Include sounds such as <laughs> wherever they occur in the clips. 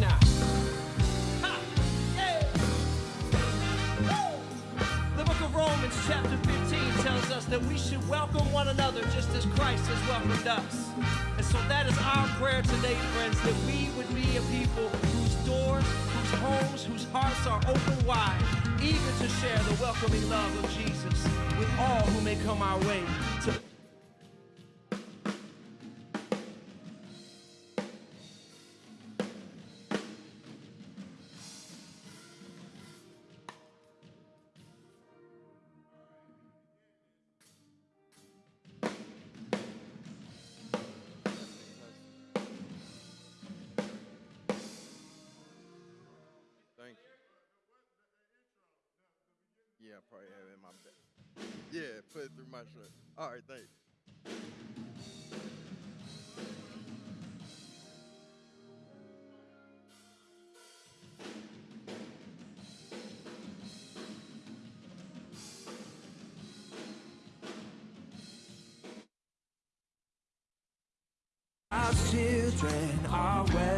now. Ha! Hey! The book of Romans, chapter 15, tells us that we should welcome one another just as Christ has welcomed us. And so that is our prayer today, friends, that we would be a people whose doors, whose homes, whose hearts are open wide, eager to share the welcoming love of Jesus with all who may come our way. Yeah, I probably have it in my bag. Yeah, put it through my shirt. All right, thanks. children are well.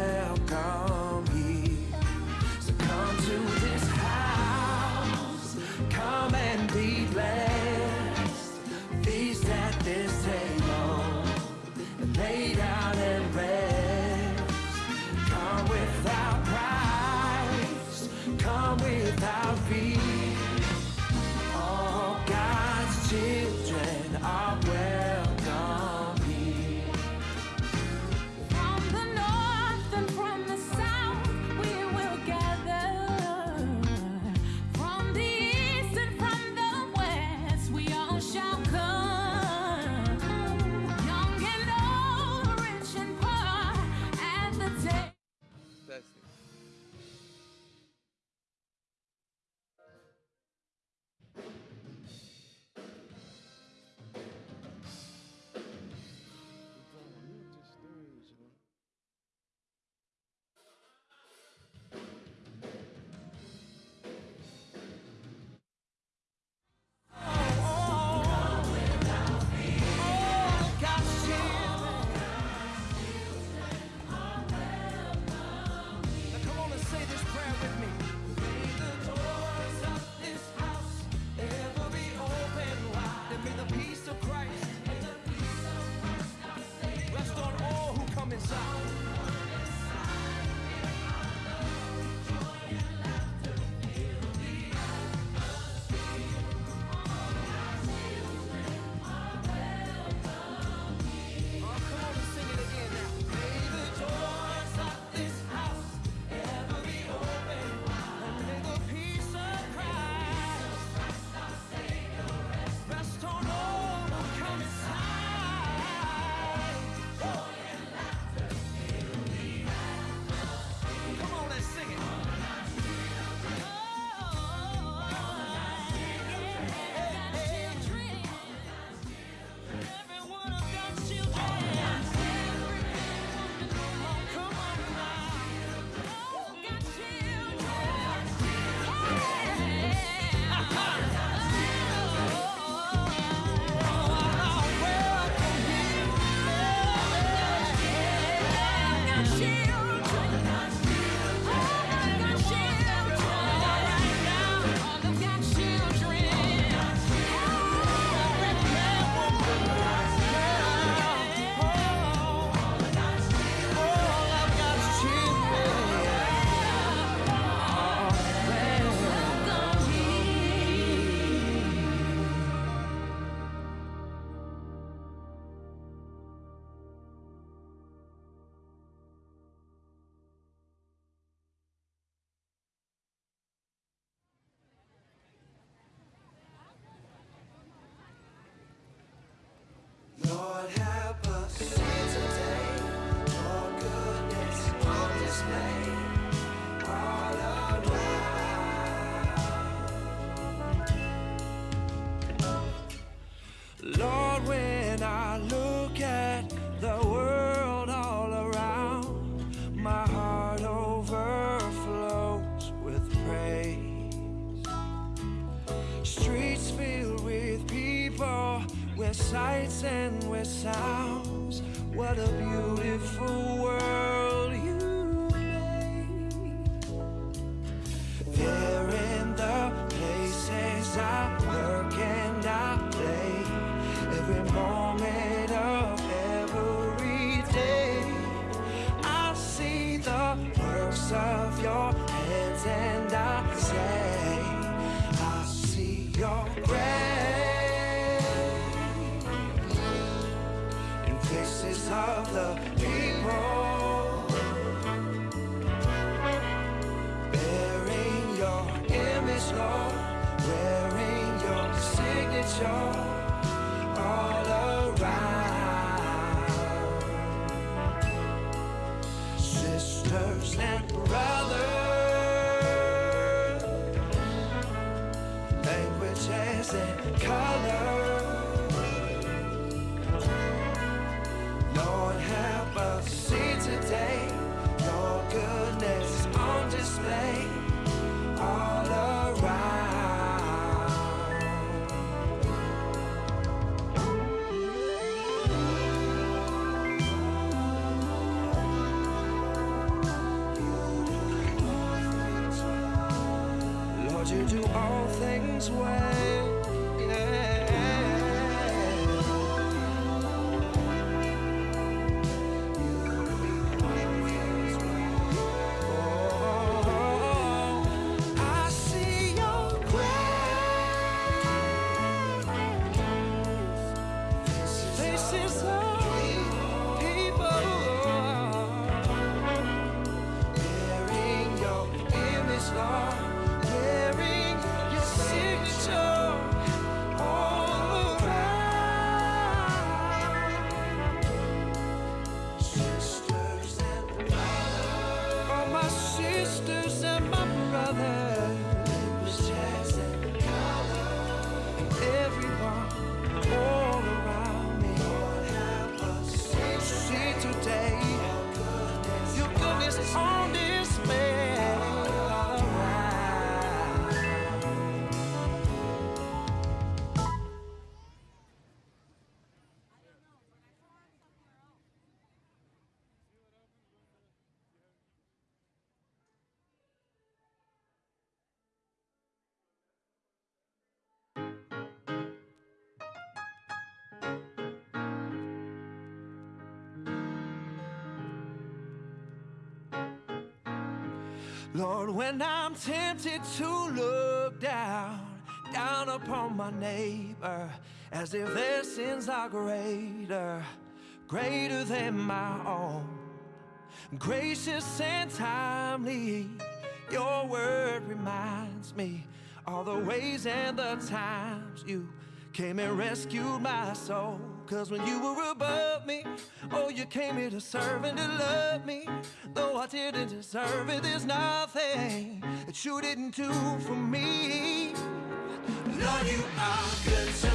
I'm sorry. Sisters and brothers, languages and colors. Lord, help us see today your goodness on display things well. Lord, when I'm tempted to look down, down upon my neighbor, as if their sins are greater, greater than my own. Gracious and timely, your word reminds me all the ways and the times you came and rescued my soul. Cause when you were above me, oh, you came here to serve and to love me. Though I didn't deserve it, there's nothing that you didn't do for me. Lord, you are good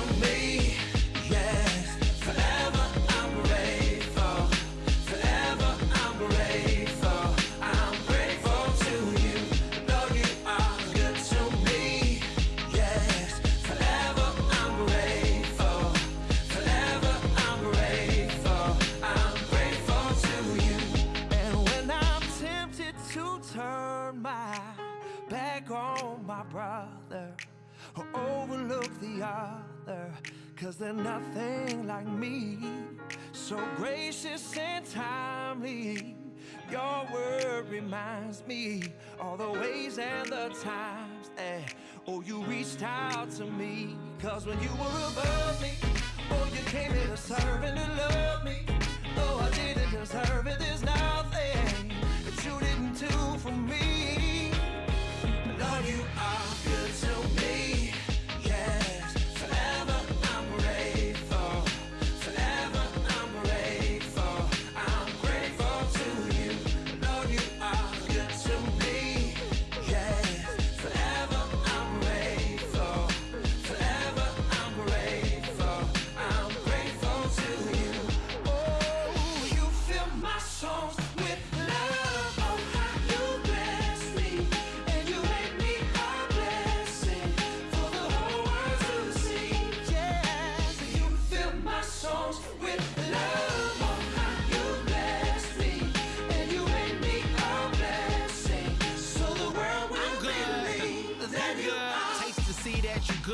other, cause they're nothing like me. So gracious and timely, your word reminds me all the ways and the times that, oh, you reached out to me. Cause when you were above me, oh, you came here to serve and to love me. Though I didn't deserve it,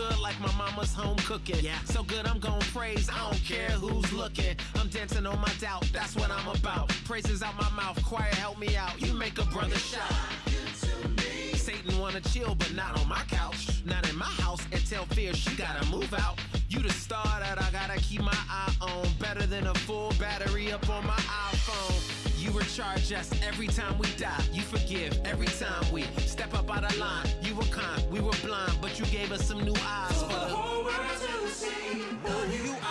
good like my mama's home cooking. Yeah. So good I'm gon' praise, I don't care who's looking. I'm dancing on my doubt, that's what I'm about. Praises out my mouth, choir help me out. You make a brother shout. Satan wanna chill, but not on my couch. Not in my house and tell fear she gotta move out. You the star that I gotta keep my eye on. Better than a full battery up on my iPhone. You recharge us every time we die. You forgive every time we step up out of line. You were kind, we were blind, but you gave us some new eyes for the whole world to see you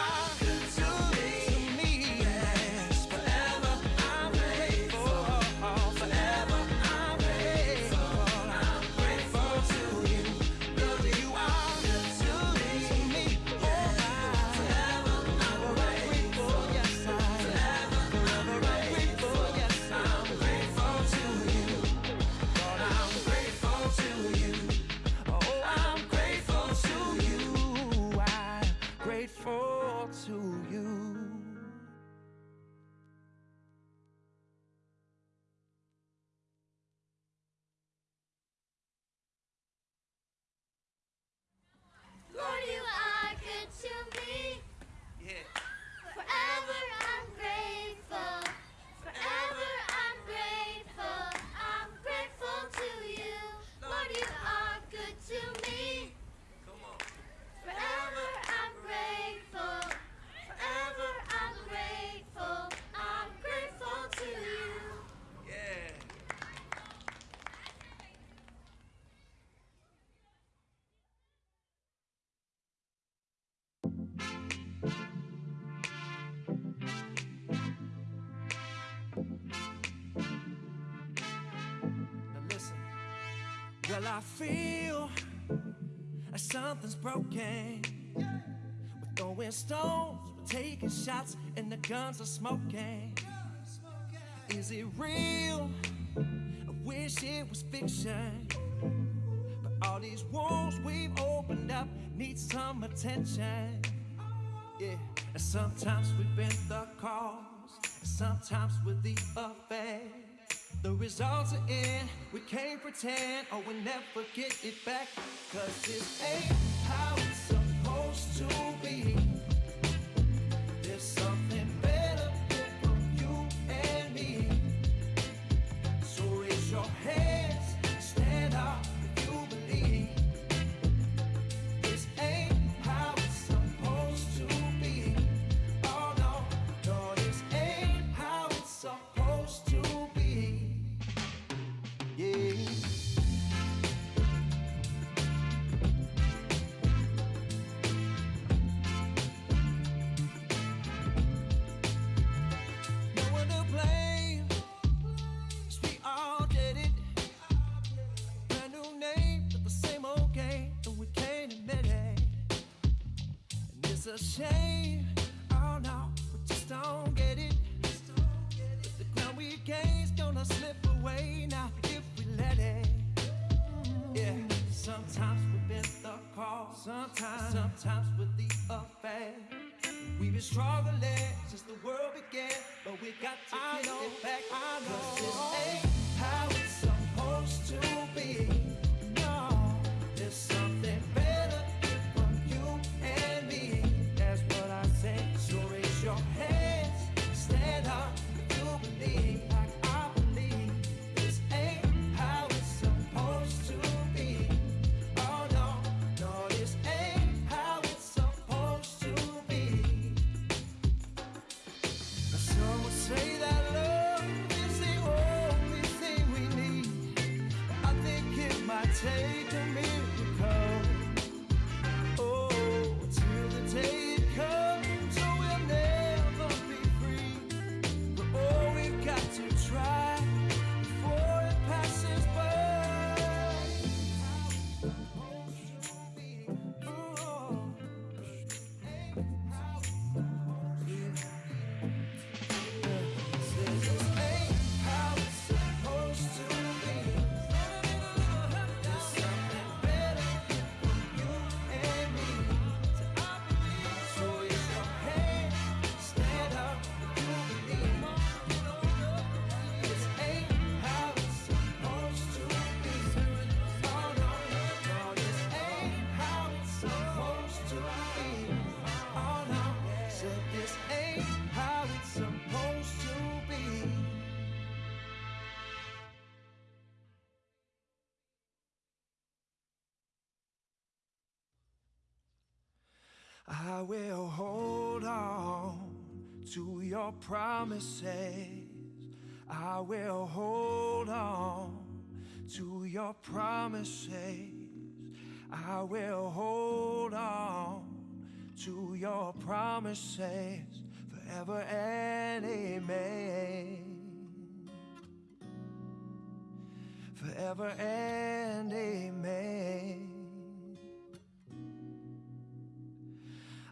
Well, I feel like something's broken. We're throwing stones, we're taking shots, and the guns are smoking. Is it real? I wish it was fiction. But all these wounds we've opened up need some attention. Yeah, and sometimes we've been the cause, and sometimes we're the effect. The results are in, we can't pretend, or we'll never get it back. Cause this ain't how it's supposed to Oh no, we just don't get it. But the ground we gain's gonna slip away now if we let it. Yeah, sometimes we've been the cause, sometimes, sometimes with the affair. We've been struggling since the world began, but we got to get it back. I know. this ain't how it's supposed to be. I will hold on to your promises. I will hold on to your promises. I will hold on to your promises forever and amen. Forever and amen.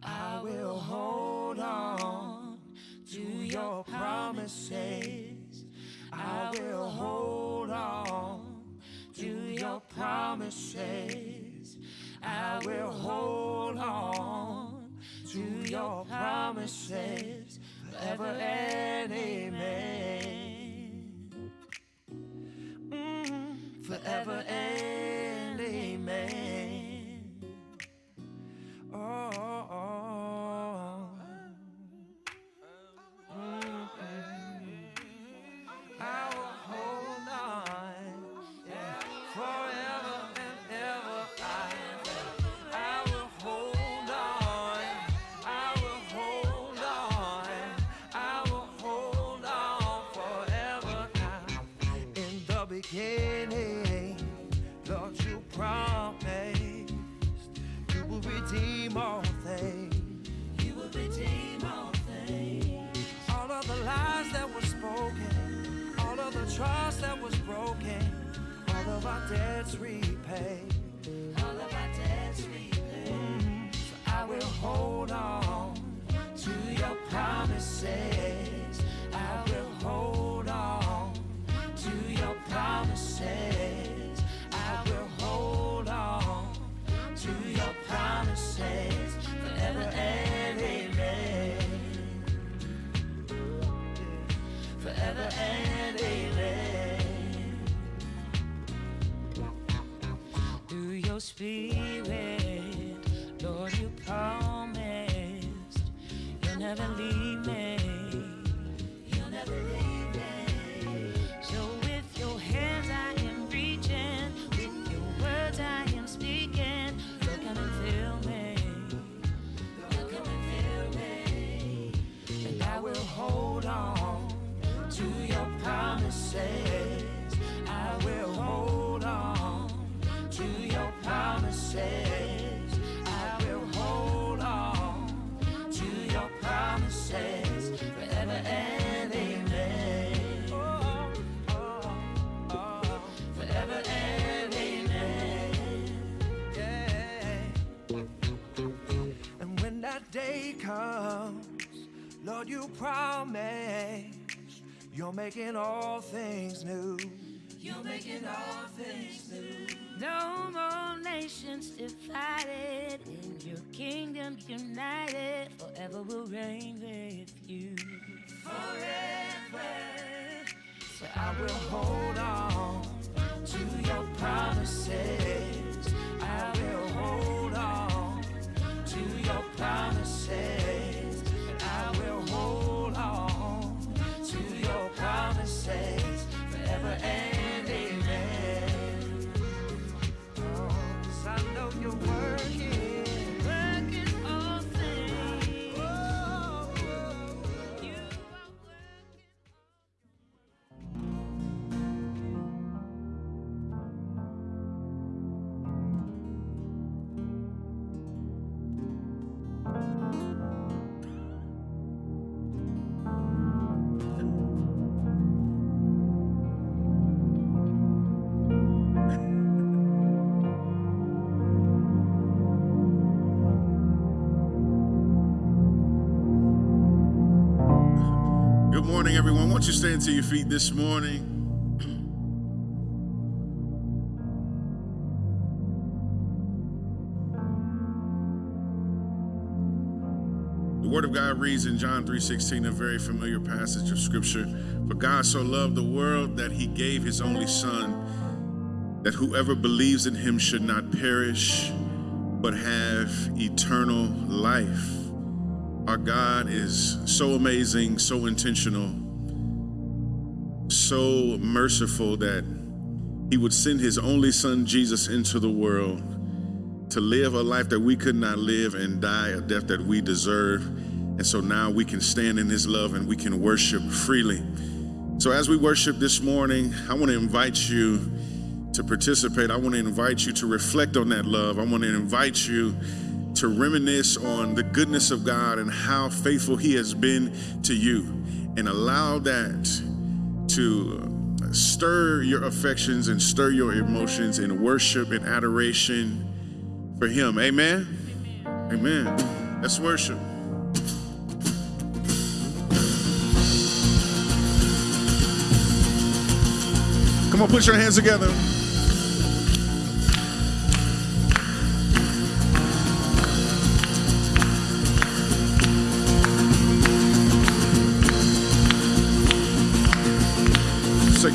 I will hold on to your promises. I will hold on to your promises. I will hold on to your promises forever and amen. Forever and amen. Oh, oh, oh. Of our debts repaid. All of our debts repaid. Mm-hmm. So I will hold on to your promises. Through Lord, you promise you're making all things new. You're making all things new. No more nations divided, in your kingdom united. Forever will reign with you. Forever. So I will hold on to your promises. To your feet this morning? The Word of God reads in John 3:16, a very familiar passage of Scripture. For God so loved the world that He gave His only Son, that whoever believes in Him should not perish, but have eternal life. Our God is so amazing, so intentional, so merciful that He would send His only Son, Jesus, into the world to live a life that we could not live and die a death that we deserve. And so now we can stand in his love and we can worship freely. So as we worship this morning, I want to invite you to participate. I want to invite you to reflect on that love. I want to invite you to reminisce on the goodness of God and how faithful he has been to you and allow that to uh, stir your affections and stir your emotions in worship and adoration for him. Amen. Amen. Let's worship. Come on, put your hands together.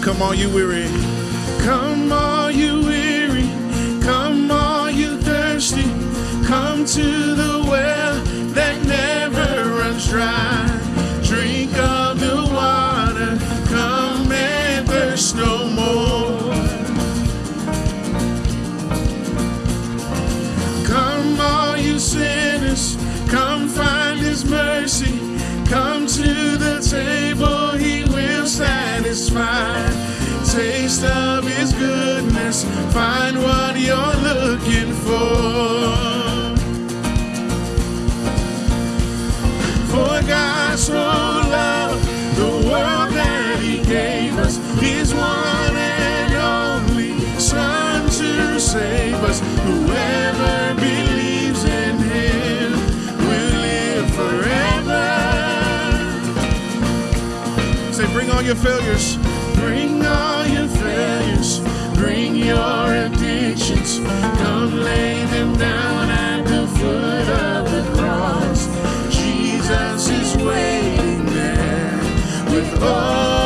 Come on, you weary. Come on, you weary. Come on, you thirsty. Come to the well that never runs dry. Drink of For God so loved the world that he gave us his one and only Son to save us. Whoever believes in him will live forever. Say, bring all your failures. Bring all your failures. Bring your addictions. Come lay them down at the foot of the cross. Jesus is waiting there with open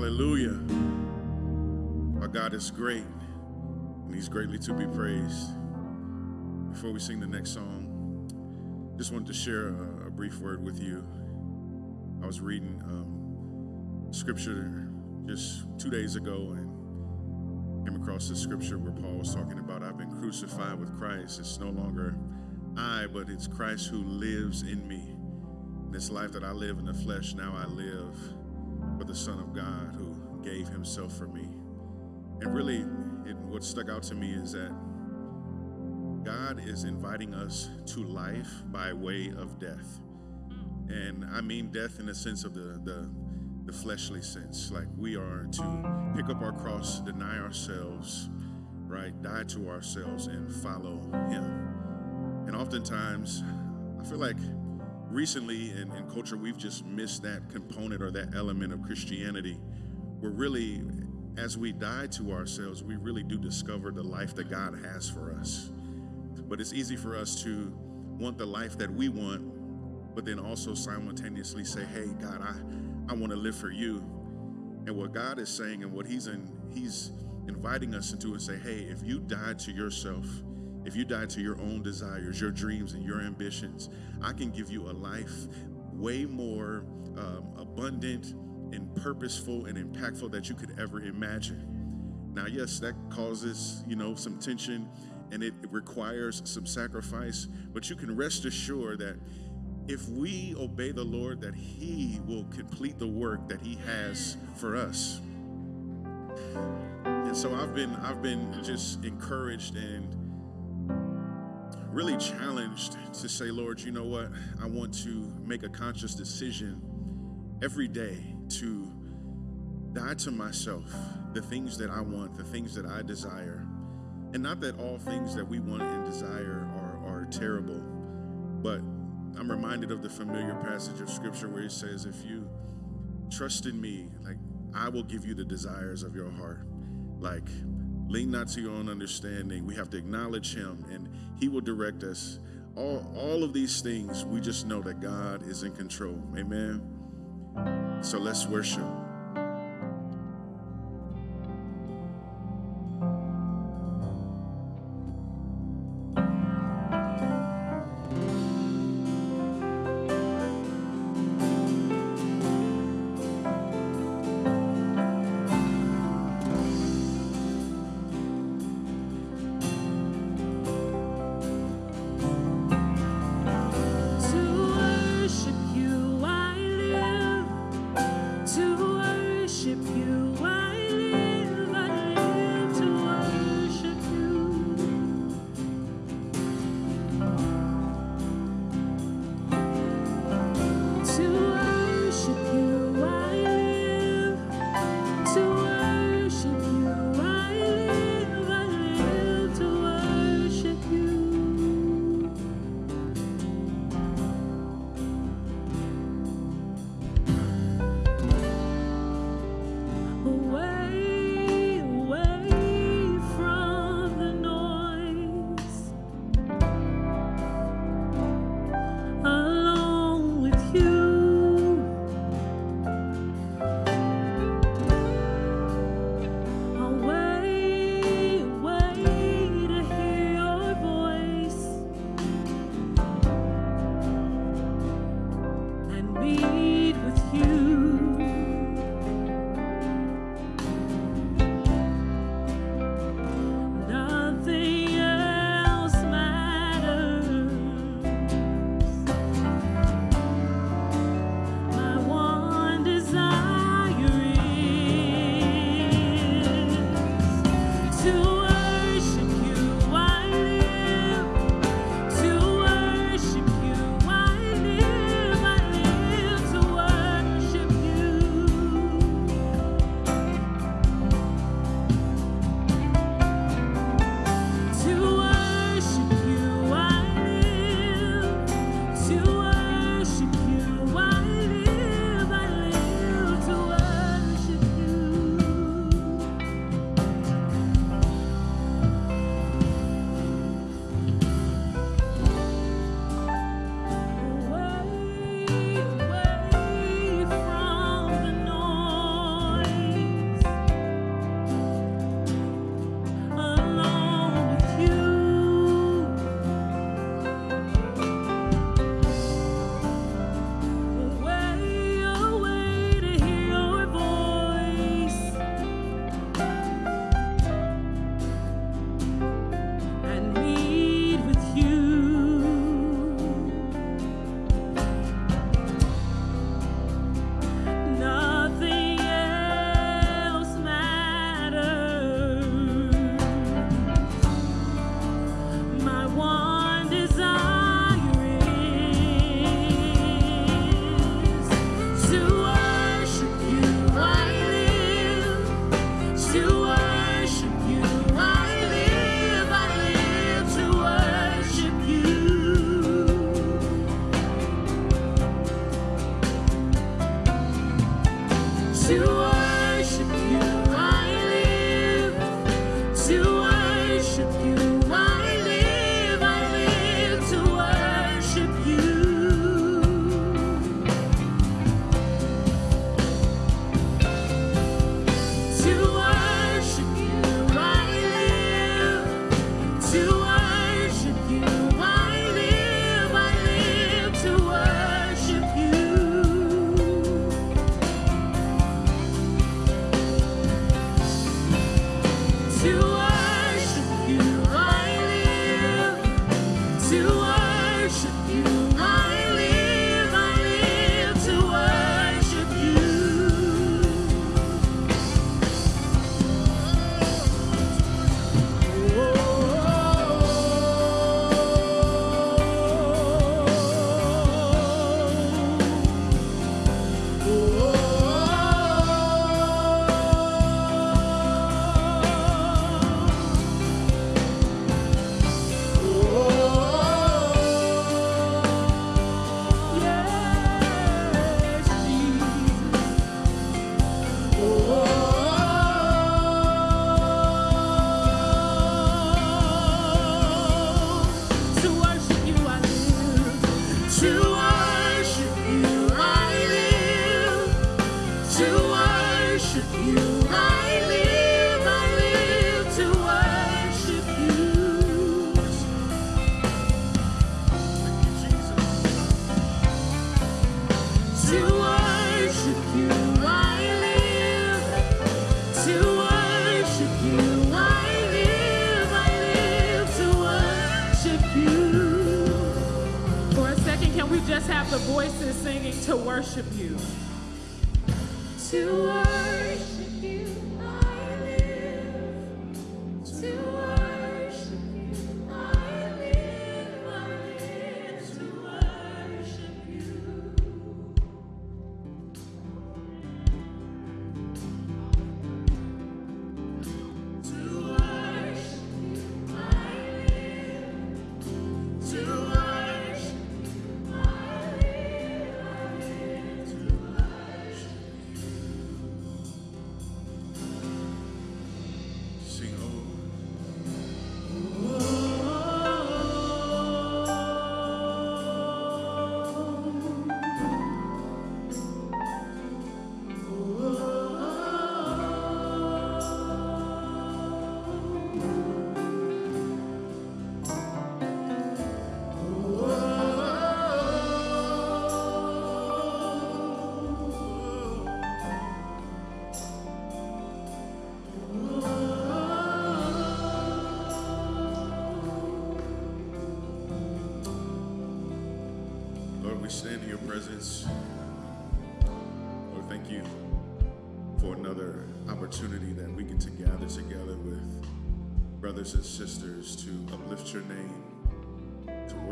Hallelujah. Our God is great, and He's greatly to be praised. Before we sing the next song, just wanted to share a, a brief word with you. I was reading um, scripture just two days ago and came across this scripture where Paul was talking about I've been crucified with Christ. It's no longer I, but it's Christ who lives in me. This life that I live in the flesh, now I live for the Son of God who gave himself for me. And really, it, what stuck out to me is that God is inviting us to life by way of death. And I mean death in the sense of the, the, the fleshly sense. Like we are to pick up our cross, deny ourselves, right? Die to ourselves and follow Him. And oftentimes, I feel like recently in, in culture, we've just missed that component or that element of Christianity where really, as we die to ourselves, we really do discover the life that God has for us. But it's easy for us to want the life that we want, but then also simultaneously say, hey, God, I, I want to live for you. And what God is saying and what He's in, He's inviting us into and say, hey, if you die to yourself, if you die to your own desires, your dreams, and your ambitions, I can give you a life way more um, abundant and purposeful and impactful that you could ever imagine. Now, yes, that causes, you know, some tension and it requires some sacrifice, but you can rest assured that if we obey the Lord, that He will complete the work that He has for us. And so I've been I've been just encouraged and really challenged to say, Lord, you know what? I want to make a conscious decision every day to die to myself, the things that I want, the things that I desire. And not that all things that we want and desire are, are terrible, but I'm reminded of the familiar passage of scripture where it says, if you trust in me, like I will give you the desires of your heart. Like, lean not to your own understanding. We have to acknowledge him and he will direct us. All, all of these things, we just know that God is in control. Amen. So let's worship.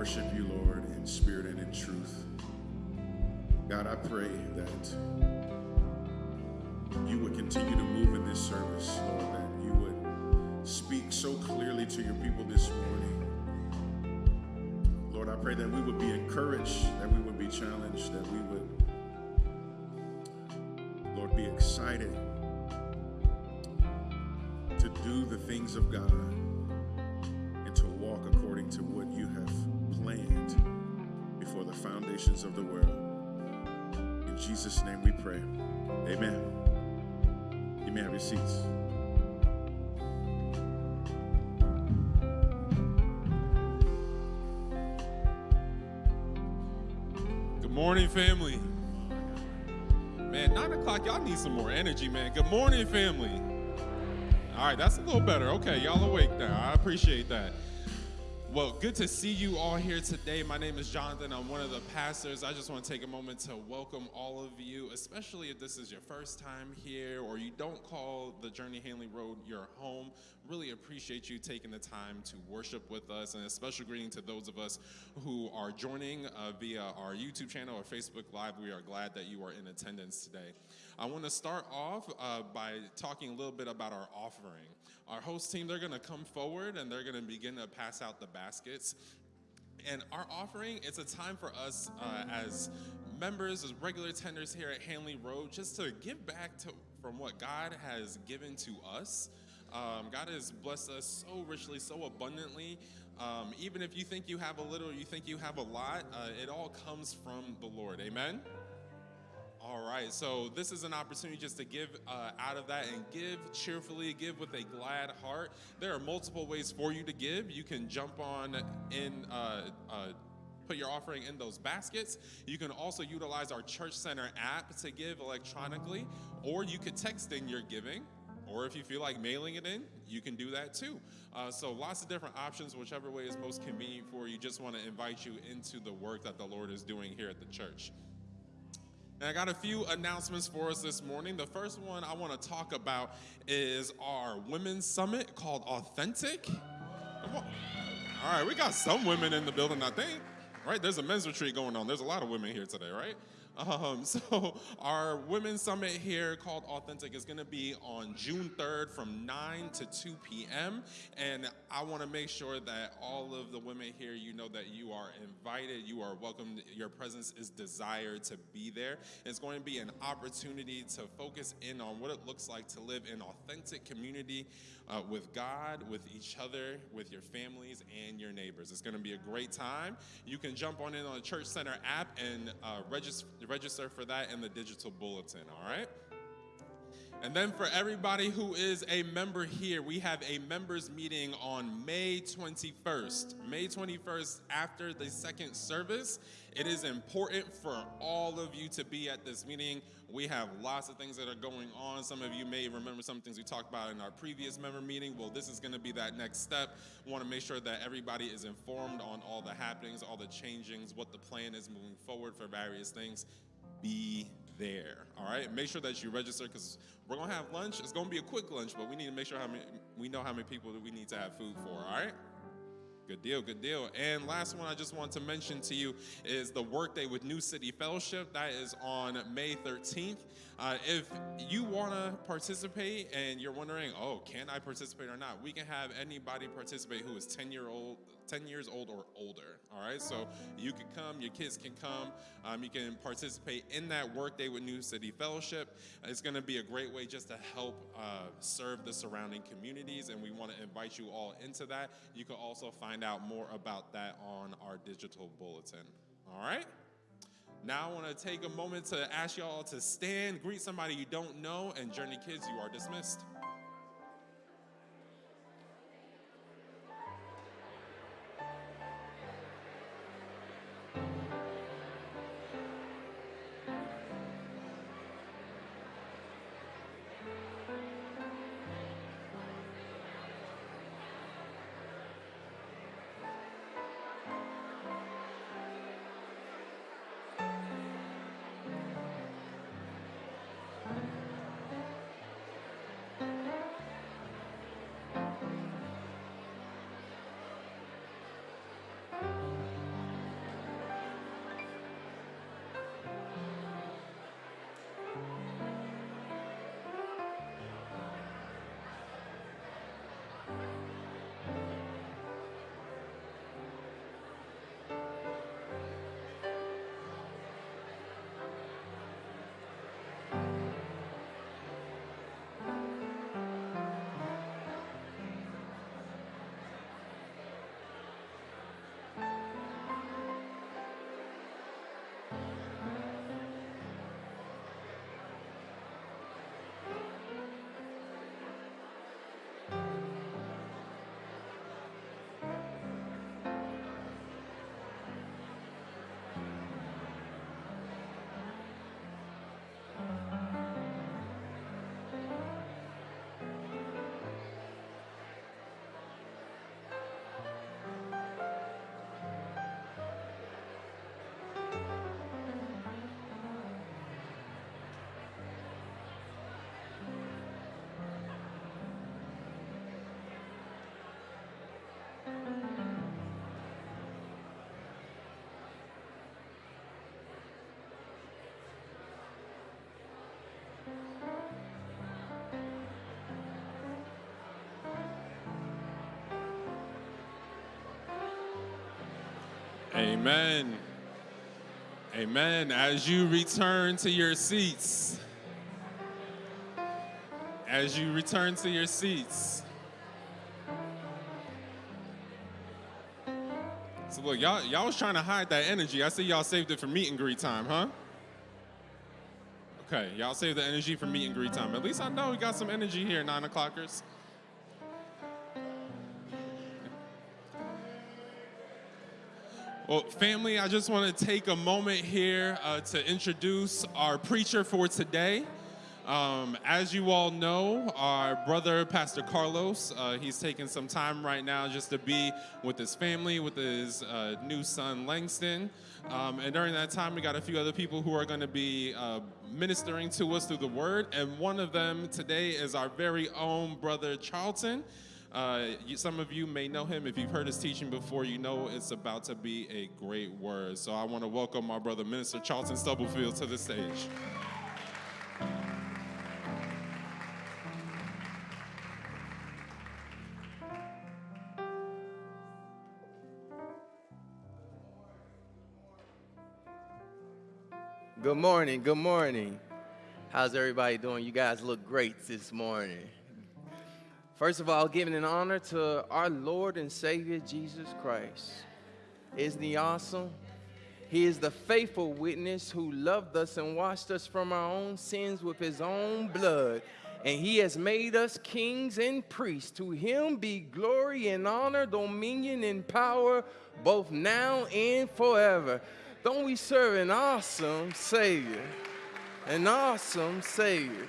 Worship you, Lord, in spirit and in truth. God, I pray that you would continue to move in this service, Lord, that you would speak so clearly to your people this morning. Lord, I pray that we would be encouraged, that we would be challenged, that we would, Lord, be excited to do the things of God before the foundations of the world. In Jesus' name we pray. Amen. You may have your seats. Good morning, family. Man, nine o'clock, y'all need some more energy, man. Good morning, family. All right, that's a little better. Okay, y'all awake now. I appreciate that. Well, good to see you all here today. My name is Jonathan. I'm one of the pastors. I just want to take a moment to welcome all of you, especially if this is your first time here or you don't call the Journey Hanley Road your home. Really appreciate you taking the time to worship with us, and a special greeting to those of us who are joining uh, via our YouTube channel or Facebook Live. We are glad that you are in attendance today. I want to start off uh, by talking a little bit about our offering. Our host team, they're going to come forward and they're going to begin to pass out the baskets. And our offering, it's a time for us uh, as members, as regular tenders here at Hanley Road, just to give back to from what God has given to us. Um, God has blessed us so richly, so abundantly. Um, even if you think you have a little, you think you have a lot, uh, it all comes from the Lord. Amen. All right, so this is an opportunity just to give uh, out of that and give cheerfully, give with a glad heart. There are multiple ways for you to give. You can jump on in. Uh, uh, Put your offering in those baskets. You can also utilize our Church Center app to give electronically, or you could text in your giving, or if you feel like mailing it in, you can do that too. Uh, so, lots of different options, whichever way is most convenient for you. Just want to invite you into the work that the Lord is doing here at the church. And I got a few announcements for us this morning. The first one I want to talk about is our women's summit called Authentic. All right, we got some women in the building, I think. Right? There's a men's retreat going on. There's a lot of women here today, right? Um, <laughs> so our women's summit here called Authentic is going to be on June 3rd from 9 to 2 p.m. And I want to make sure that all of the women here, you know that you are invited, you are welcome, your presence is desired to be there. It's going to be an opportunity to focus in on what it looks like to live in authentic community uh, with God, with each other, with your families, and your neighbors. It's going to be a great time. You can jump on in on the Church Center app and uh, regis- register for that in the digital bulletin, all right? And then for everybody who is a member here, we have a members meeting on May 21st. May 21st after the second service. It is important for all of you to be at this meeting. We have lots of things that are going on. Some of you may remember some things we talked about in our previous member meeting. Well, this is going to be that next step. We want to make sure that everybody is informed on all the happenings, all the changings, what the plan is moving forward for various things. Be there. All right. Make sure that you register because we're gonna have lunch. It's gonna be a quick lunch, but we need to make sure how many we know how many people that we need to have food for. All right. Good deal, good deal. And last one I just want to mention to you is the workday with New City Fellowship. That is on May 13th. Uh, if you want to participate and you're wondering, oh, can I participate or not? We can have anybody participate who is 10 year old, 10 years old or older. All right, so you can come, your kids can come, um, you can participate in that workday with New City Fellowship. It's going to be a great way just to help uh, serve the surrounding communities, and we want to invite you all into that. You can also find out more about that on our digital bulletin. All right. Now I want to take a moment to ask y'all to stand, greet somebody you don't know, and Journey Kids, you are dismissed. Amen. Amen. As you return to your seats, as you return to your seats. So look, y'all, y'all was trying to hide that energy. I see y'all saved it for meet and greet time, huh? Okay, y'all saved the energy for meet and greet time. At least I know we got some energy here, nine o'clockers. Well, family, I just want to take a moment here uh, to introduce our preacher for today. Um, as you all know, our brother, Pastor Carlos, uh, he's taking some time right now just to be with his family, with his uh, new son, Langston. Um, and during that time, we got a few other people who are going to be uh, ministering to us through the word. And one of them today is our very own brother, Charlton. Uh, you, some of you may know him. If you've heard his teaching before, you know it's about to be a great word. So I want to welcome my brother, Minister Charlton Stubblefield, to the stage. Good morning. Good morning. How's everybody doing? You guys look great this morning. First of all, giving an honor to our Lord and Savior Jesus Christ. Isn't he awesome? He is the faithful witness who loved us and washed us from our own sins with his own blood and he has made us kings and priests. To him be glory and honor, dominion and power, both now and forever. Don't we serve an awesome Savior? An awesome Savior.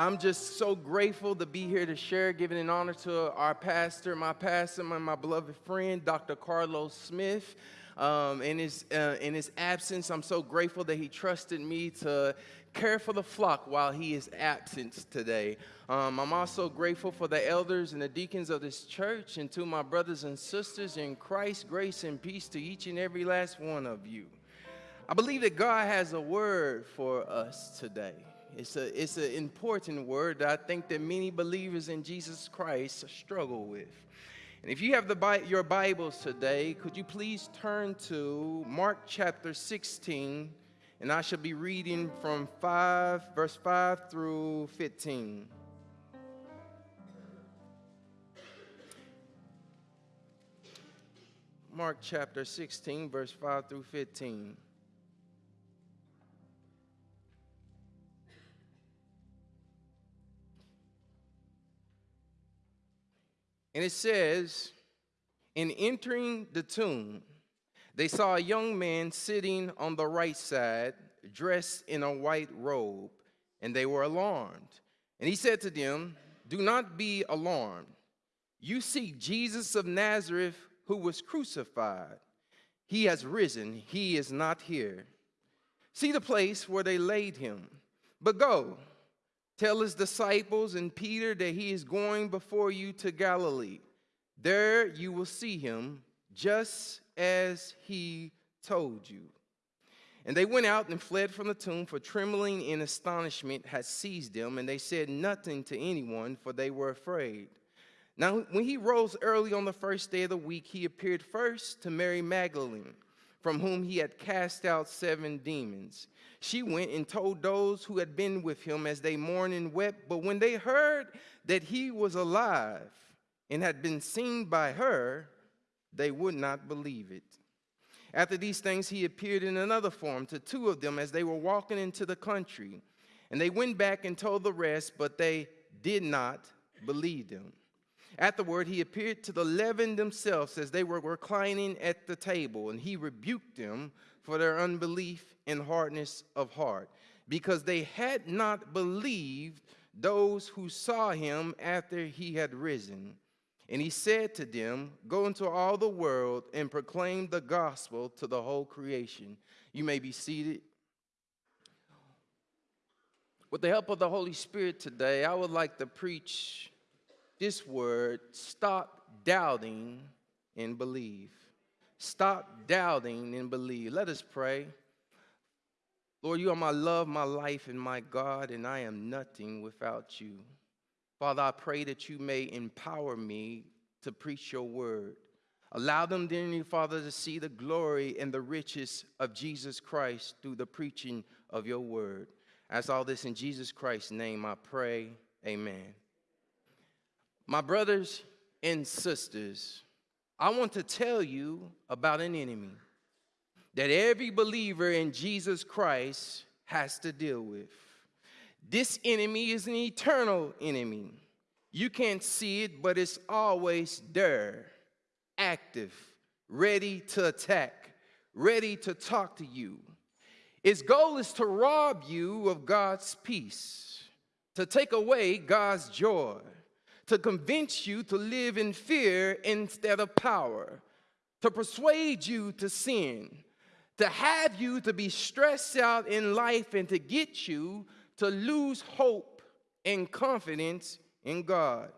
I'm just so grateful to be here to share, giving an honor to our pastor, my pastor, my, my beloved friend, Dr. Carlos Smith. Um, in, his, uh, in his absence, I'm so grateful that he trusted me to care for the flock while he is absent today. Um, I'm also grateful for the elders and the deacons of this church and to my brothers and sisters in Christ, grace and peace to each and every last one of you. I believe that God has a word for us today. It's, a, it's an important word that I think that many believers in Jesus Christ struggle with. And if you have the, your Bibles today, could you please turn to Mark chapter 16, and I shall be reading from 5, verse 5 through 15. Mark chapter 16, verse 5 through 15. And it says, In entering the tomb, they saw a young man sitting on the right side, dressed in a white robe, and they were alarmed. And he said to them, Do not be alarmed. You seek Jesus of Nazareth who was crucified. He has risen, he is not here. See the place where they laid him. But go, tell his disciples and Peter that he is going before you to Galilee. There you will see him, just as he told you. And they went out and fled from the tomb, for trembling and astonishment had seized them, and they said nothing to anyone, for they were afraid. Now, when he rose early on the first day of the week, he appeared first to Mary Magdalene, from whom he had cast out seven demons. She went and told those who had been with him as they mourned and wept. But when they heard that he was alive and had been seen by her, they would not believe it. After these things, he appeared in another form to two of them as they were walking into the country. And they went back and told the rest, but they did not believe them. Afterward, he appeared to the eleven themselves as they were reclining at the table, and he rebuked them for their unbelief and hardness of heart, because they had not believed those who saw him after he had risen. And he said to them, Go into all the world and proclaim the gospel to the whole creation. You may be seated. With the help of the Holy Spirit today, I would like to preach this word stop doubting and believe. Stop doubting and believe. Let us pray. Lord, you are my love, my life, and my God, and I am nothing without you. Father, I pray that you may empower me to preach your word. Allow them, dear Father, to see the glory and the riches of Jesus Christ through the preaching of your word. As all this in Jesus Christ's name, I pray. Amen. My brothers and sisters, I want to tell you about an enemy that every believer in Jesus Christ has to deal with. This enemy is an eternal enemy. You can't see it, but it's always there, active, ready to attack, ready to talk to you. Its goal is to rob you of God's peace, to take away God's joy, to convince you to live in fear instead of power, to persuade you to sin, to have you to be stressed out in life, and to get you to lose hope and confidence in God.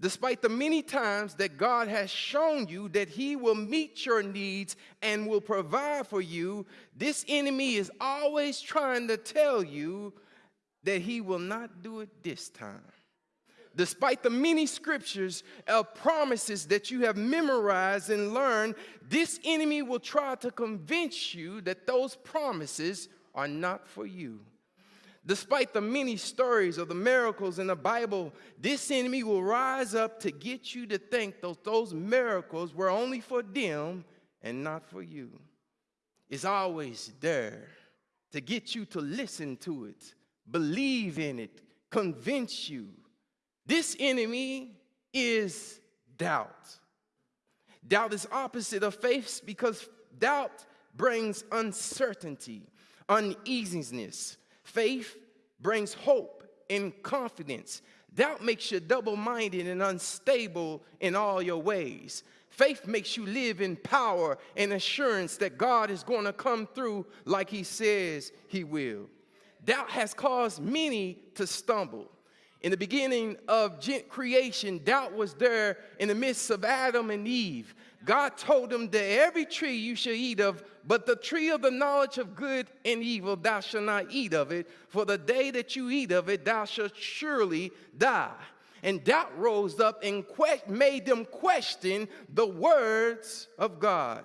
Despite the many times that God has shown you that He will meet your needs and will provide for you, this enemy is always trying to tell you that He will not do it this time despite the many scriptures of promises that you have memorized and learned, this enemy will try to convince you that those promises are not for you. Despite the many stories of the miracles in the Bible, this enemy will rise up to get you to think those, those miracles were only for them and not for you. It's always there to get you to listen to it, believe in it, convince you. This enemy is doubt. Doubt is opposite of faith because doubt brings uncertainty, uneasiness. Faith brings hope and confidence. Doubt makes you double minded and unstable in all your ways. Faith makes you live in power and assurance that God is going to come through like He says He will. Doubt has caused many to stumble. In the beginning of creation, doubt was there in the midst of Adam and Eve. God told them that every tree you shall eat of, but the tree of the knowledge of good and evil, thou shalt not eat of it, for the day that you eat of it, thou shalt surely die. And doubt rose up and made them question the words of God.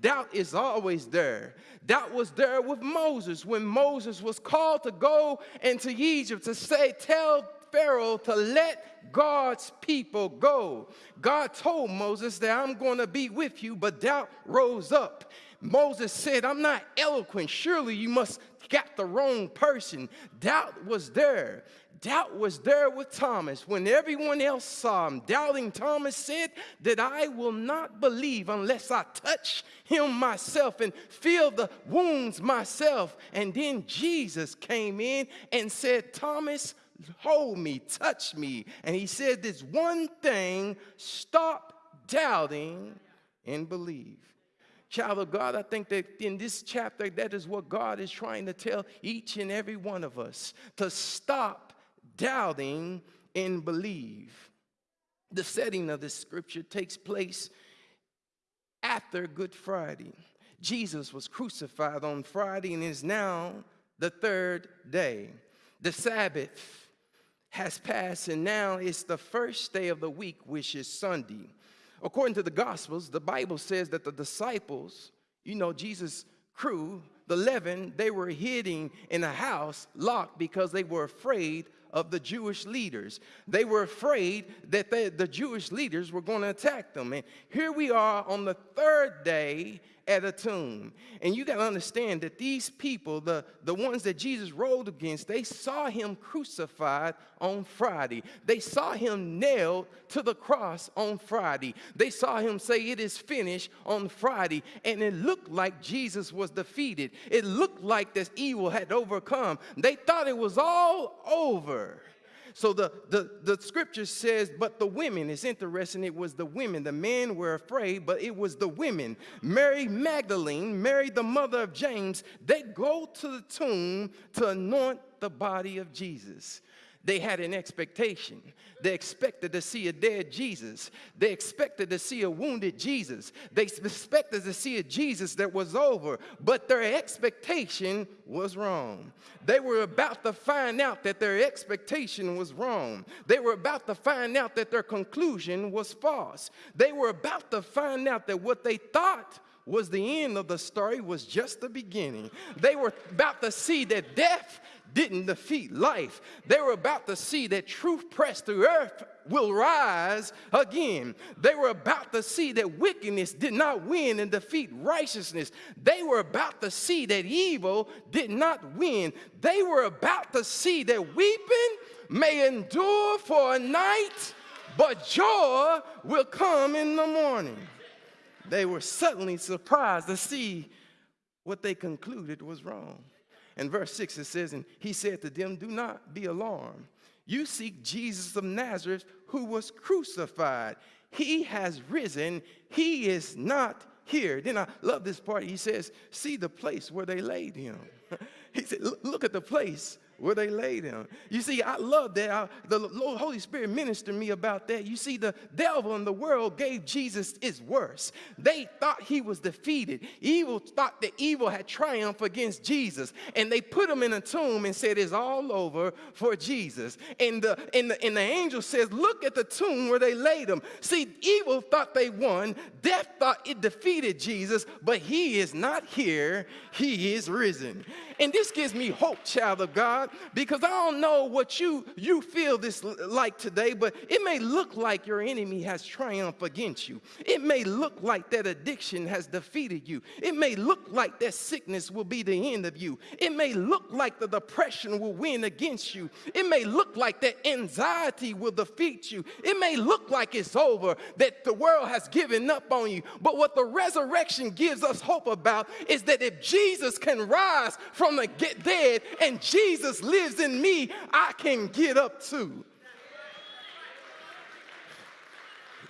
Doubt is always there. Doubt was there with Moses when Moses was called to go into Egypt to say, Tell Pharaoh to let God's people go. God told Moses that I'm going to be with you, but doubt rose up. Moses said, I'm not eloquent. Surely you must got the wrong person. Doubt was there. Doubt was there with Thomas when everyone else saw him. Doubting Thomas said that I will not believe unless I touch him myself and feel the wounds myself. And then Jesus came in and said, Thomas, hold me, touch me. And he said this one thing stop doubting and believe. Child of God, I think that in this chapter, that is what God is trying to tell each and every one of us to stop doubting and believe. The setting of this scripture takes place after Good Friday. Jesus was crucified on Friday and is now the third day. The Sabbath has passed, and now it's the first day of the week, which is Sunday. According to the Gospels, the Bible says that the disciples, you know, Jesus' crew, the 11, they were hiding in a house locked because they were afraid of the Jewish leaders. They were afraid that they, the Jewish leaders were going to attack them. And here we are on the third day at a tomb. And you got to understand that these people, the, the ones that Jesus rode against, they saw him crucified on Friday. They saw him nailed to the cross on Friday. They saw him say, It is finished on Friday. And it looked like Jesus was defeated. It looked like this evil had overcome. They thought it was all over. So the, the, the scripture says, but the women, it's interesting, it was the women. The men were afraid, but it was the women. Mary Magdalene, Mary, the mother of James, they go to the tomb to anoint the body of Jesus. They had an expectation. They expected to see a dead Jesus. They expected to see a wounded Jesus. They expected to see a Jesus that was over, but their expectation was wrong. They were about to find out that their expectation was wrong. They were about to find out that their conclusion was false. They were about to find out that what they thought was the end of the story was just the beginning. They were about to see that death didn't defeat life. They were about to see that truth pressed through earth will rise again. They were about to see that wickedness did not win and defeat righteousness. They were about to see that evil did not win. They were about to see that weeping may endure for a night, but joy will come in the morning. They were suddenly surprised to see what they concluded was wrong. In verse 6, it says, And he said to them, Do not be alarmed. You seek Jesus of Nazareth, who was crucified. He has risen, he is not here. Then I love this part. He says, See the place where they laid him. <laughs> he said, Look at the place where they laid him. You see, I love that. I, the Lord, Holy Spirit ministered me about that. You see, the devil in the world gave Jesus its worse. They thought he was defeated. Evil thought that evil had triumphed against Jesus. And they put him in a tomb and said, It's all over for Jesus. And the, and the, and the angel says, Look at the tomb where they laid him. See, evil thought they won. Death thought it defeated Jesus, but he is not here. He is risen. And this gives me hope, child of God, Because I don't know what you you feel this like today, but it may look like your enemy has triumphed against you. It may look like that addiction has defeated you. It may look like that sickness will be the end of you. It may look like the depression will win against you. It may look like that anxiety will defeat you. It may look like it's over, that the world has given up on you. But what the resurrection gives us hope about is that if Jesus can rise from the dead and Jesus lives in me, I can get up too.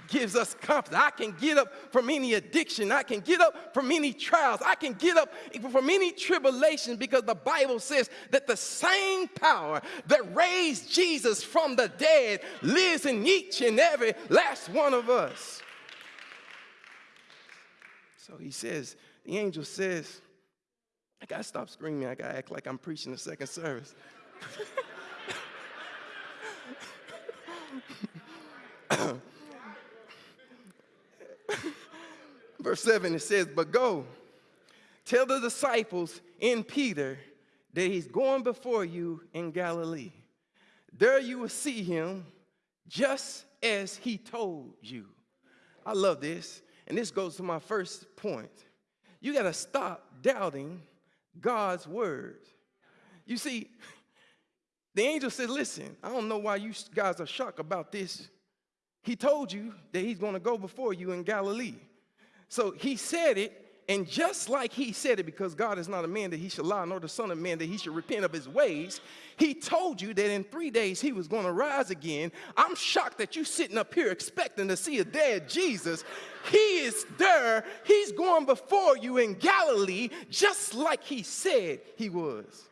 Gives us confidence. I can get up from any addiction. I can get up from any trials. I can get up from any tribulation because the Bible says that the same power that raised Jesus from the dead lives in each and every last one of us. So he says, the angel says, I gotta stop screaming. I gotta act like I'm preaching the second service. <coughs> Verse 7 it says, But go, tell the disciples in Peter that he's going before you in Galilee. There you will see him just as he told you. I love this. And this goes to my first point. You got to stop doubting God's word. You see, the angel said, Listen, I don't know why you guys are shocked about this. He told you that he's going to go before you in Galilee. So he said it, and just like he said it, because God is not a man that he should lie, nor the Son of Man that he should repent of his ways, he told you that in three days he was going to rise again. I'm shocked that you sitting up here expecting to see a dead Jesus. He is there. He's going before you in Galilee, just like he said he was.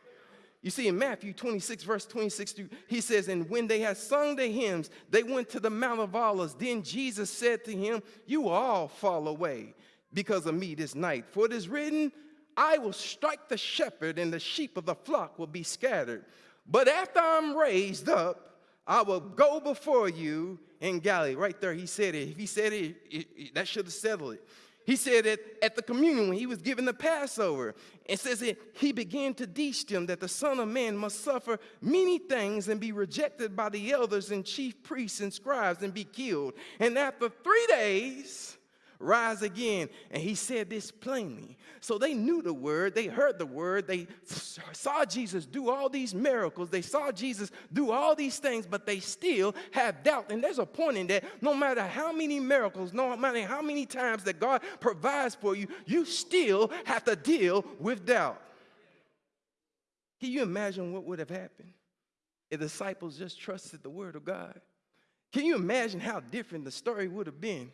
You see, in Matthew 26, verse 26, through- he says, And when they had sung the hymns, they went to the Mount of Olives. Then Jesus said to him, You all fall away because of me this night. For it is written, I will strike the shepherd, and the sheep of the flock will be scattered. But after I'm raised up, I will go before you in Galilee. Right there, he said it. If he said it, it- it- that should have settled it. He said it at the communion when he was given the Passover. It says that he began to teach them that the Son of Man must suffer many things and be rejected by the elders and chief priests and scribes and be killed. And after three days, rise again. And he said this plainly. So they knew the word, they heard the word, they saw Jesus do all these miracles, they saw Jesus do all these things, but they still have doubt. And there's a point in that no matter how many miracles, no matter how many times that God provides for you, you still have to deal with doubt. Can you imagine what would have happened if the disciples just trusted the word of God? Can you imagine how different the story would have been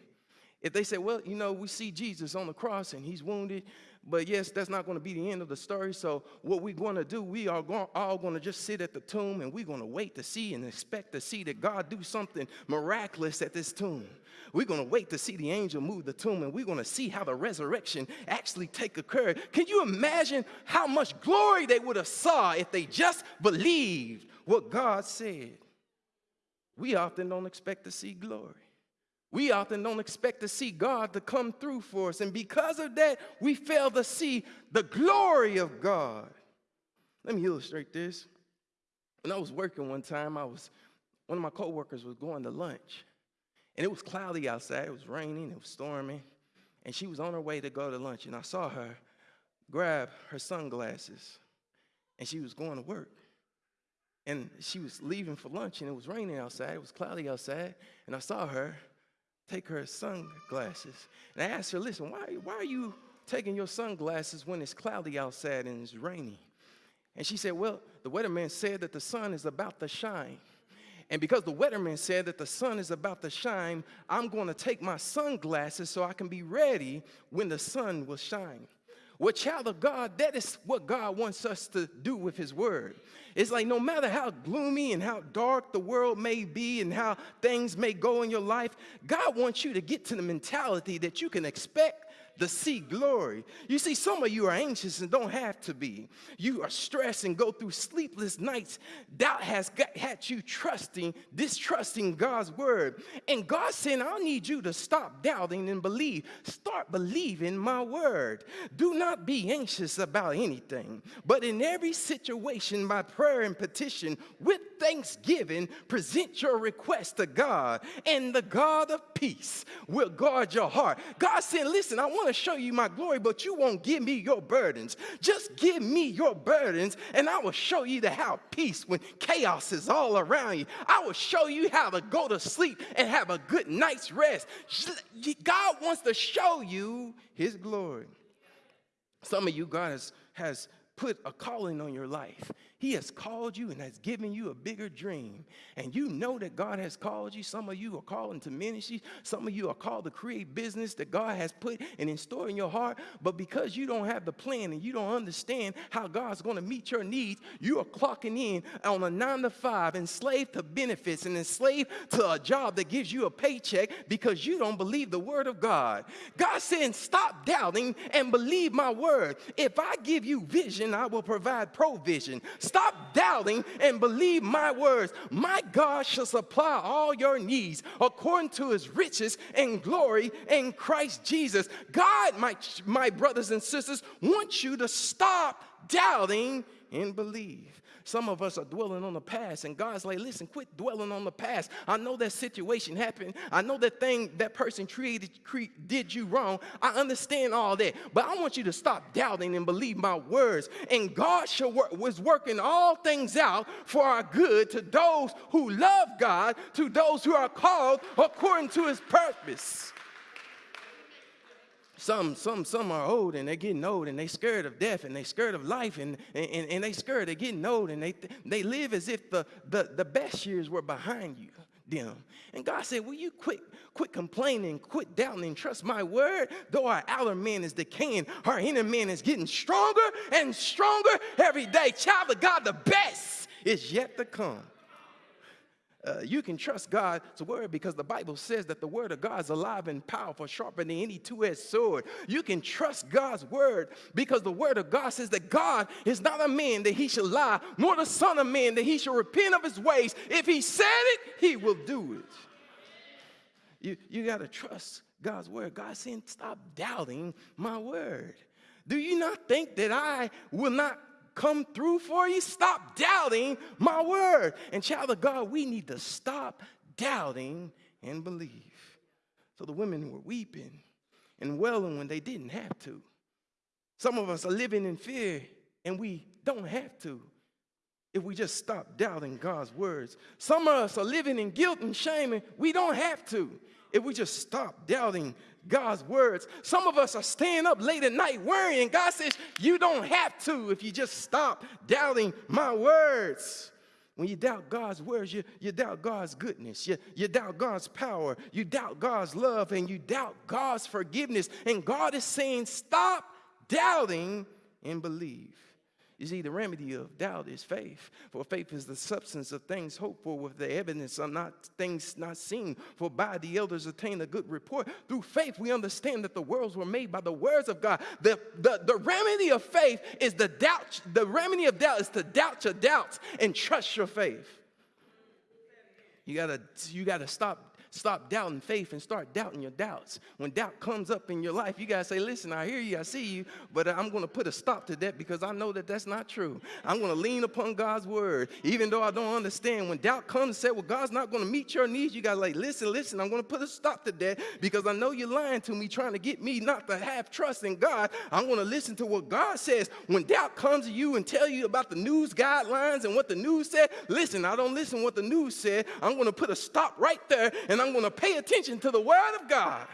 if they said, well, you know, we see Jesus on the cross and he's wounded, but yes, that's not going to be the end of the story. So what we're going to do, we are gon- all going to just sit at the tomb and we're going to wait to see and expect to see that God do something miraculous at this tomb. We're going to wait to see the angel move the tomb and we're going to see how the resurrection actually take occur. Can you imagine how much glory they would have saw if they just believed what God said? We often don't expect to see glory. We often don't expect to see God to come through for us. And because of that, we fail to see the glory of God. Let me illustrate this. When I was working one time, I was one of my coworkers was going to lunch. And it was cloudy outside, it was raining, it was storming. And she was on her way to go to lunch. And I saw her grab her sunglasses. And she was going to work. And she was leaving for lunch, and it was raining outside, it was cloudy outside. And I saw her take her sunglasses. And I asked her, listen, why, why are you taking your sunglasses when it's cloudy outside and it's raining? And she said, well, the weatherman said that the sun is about to shine. And because the weatherman said that the sun is about to shine, I'm going to take my sunglasses so I can be ready when the sun will shine. Well, child of God, that is what God wants us to do with His Word. It's like no matter how gloomy and how dark the world may be and how things may go in your life, God wants you to get to the mentality that you can expect to see glory. You see, some of you are anxious and don't have to be. You are stressed and go through sleepless nights. Doubt has got, had you trusting, distrusting God's word. And God said, I need you to stop doubting and believe. Start believing my word. Do not be anxious about anything, but in every situation, by prayer and petition, with thanksgiving, present your request to God, and the God of peace will guard your heart. God said, Listen, I want to show you my glory, but you won't give me your burdens. Just give me your burdens, and I will show you to have peace when chaos is all around you. I will show you how to go to sleep and have a good night's rest. God wants to show you his glory. Some of you, God has, has put a calling on your life. He has called you and has given you a bigger dream. And you know that God has called you. Some of you are called into ministry. Some of you are called to create business that God has put and in store in your heart. But because you don't have the plan and you don't understand how God's going to meet your needs, you are clocking in on a nine to five, enslaved to benefits and enslaved to a job that gives you a paycheck because you don't believe the word of God. God said, stop doubting and believe my word. If I give you vision, I will provide provision. Stop doubting and believe my words. My God shall supply all your needs according to his riches and glory in Christ Jesus. God, my, my brothers and sisters, wants you to stop doubting and believe. Some of us are dwelling on the past, and God's like, listen, quit dwelling on the past. I know that situation happened. I know that thing that person created cre- did you wrong. I understand all that, but I want you to stop doubting and believe my words. And God shall work, was working all things out for our good to those who love God, to those who are called according to His purpose. Some, some, some are old and they're getting old and they scared of death and they scared of life and, and, and they scared they're getting old and they, they live as if the, the, the best years were behind you them. And God said, Will you quit, quit complaining, quit doubting, and trust my word? Though our outer man is decaying, our inner man is getting stronger and stronger every day. Child of God, the best is yet to come. Uh, you can trust God's word because the Bible says that the word of God is alive and powerful, sharper than any two edged sword. You can trust God's word because the word of God says that God is not a man that he should lie, nor the son of man that he should repent of his ways. If he said it, he will do it. You, you got to trust God's word. God saying, stop doubting my word. Do you not think that I will not come through for you? Stop doubting my word. And child of God, we need to stop doubting and believe. So the women were weeping and wailing when they didn't have to. Some of us are living in fear and we don't have to if we just stop doubting God's words. Some of us are living in guilt and shame and we don't have to if we just stop doubting God's words. Some of us are staying up late at night worrying. God says, You don't have to if you just stop doubting my words. When you doubt God's words, you, you doubt God's goodness, you, you doubt God's power, you doubt God's love, and you doubt God's forgiveness. And God is saying, Stop doubting and believe. You see, the remedy of doubt is faith. For faith is the substance of things hoped for, with the evidence of not things not seen. For by the elders attain a good report. Through faith, we understand that the worlds were made by the words of God. The, the, the remedy of faith is the doubt. The remedy of doubt is to doubt your doubts and trust your faith. You gotta, you gotta stop Stop doubting faith and start doubting your doubts. When doubt comes up in your life, you got to say, Listen, I hear you, I see you, but I'm going to put a stop to that because I know that that's not true. I'm going to lean upon God's word, even though I don't understand. When doubt comes and say, Well, God's not going to meet your needs, you got to like, Listen, listen, I'm going to put a stop to that because I know you're lying to me, trying to get me not to have trust in God. I'm going to listen to what God says. When doubt comes to you and tell you about the news guidelines and what the news said, listen, I don't listen what the news said. I'm going to put a stop right there and I'm going to pay attention to the word of God.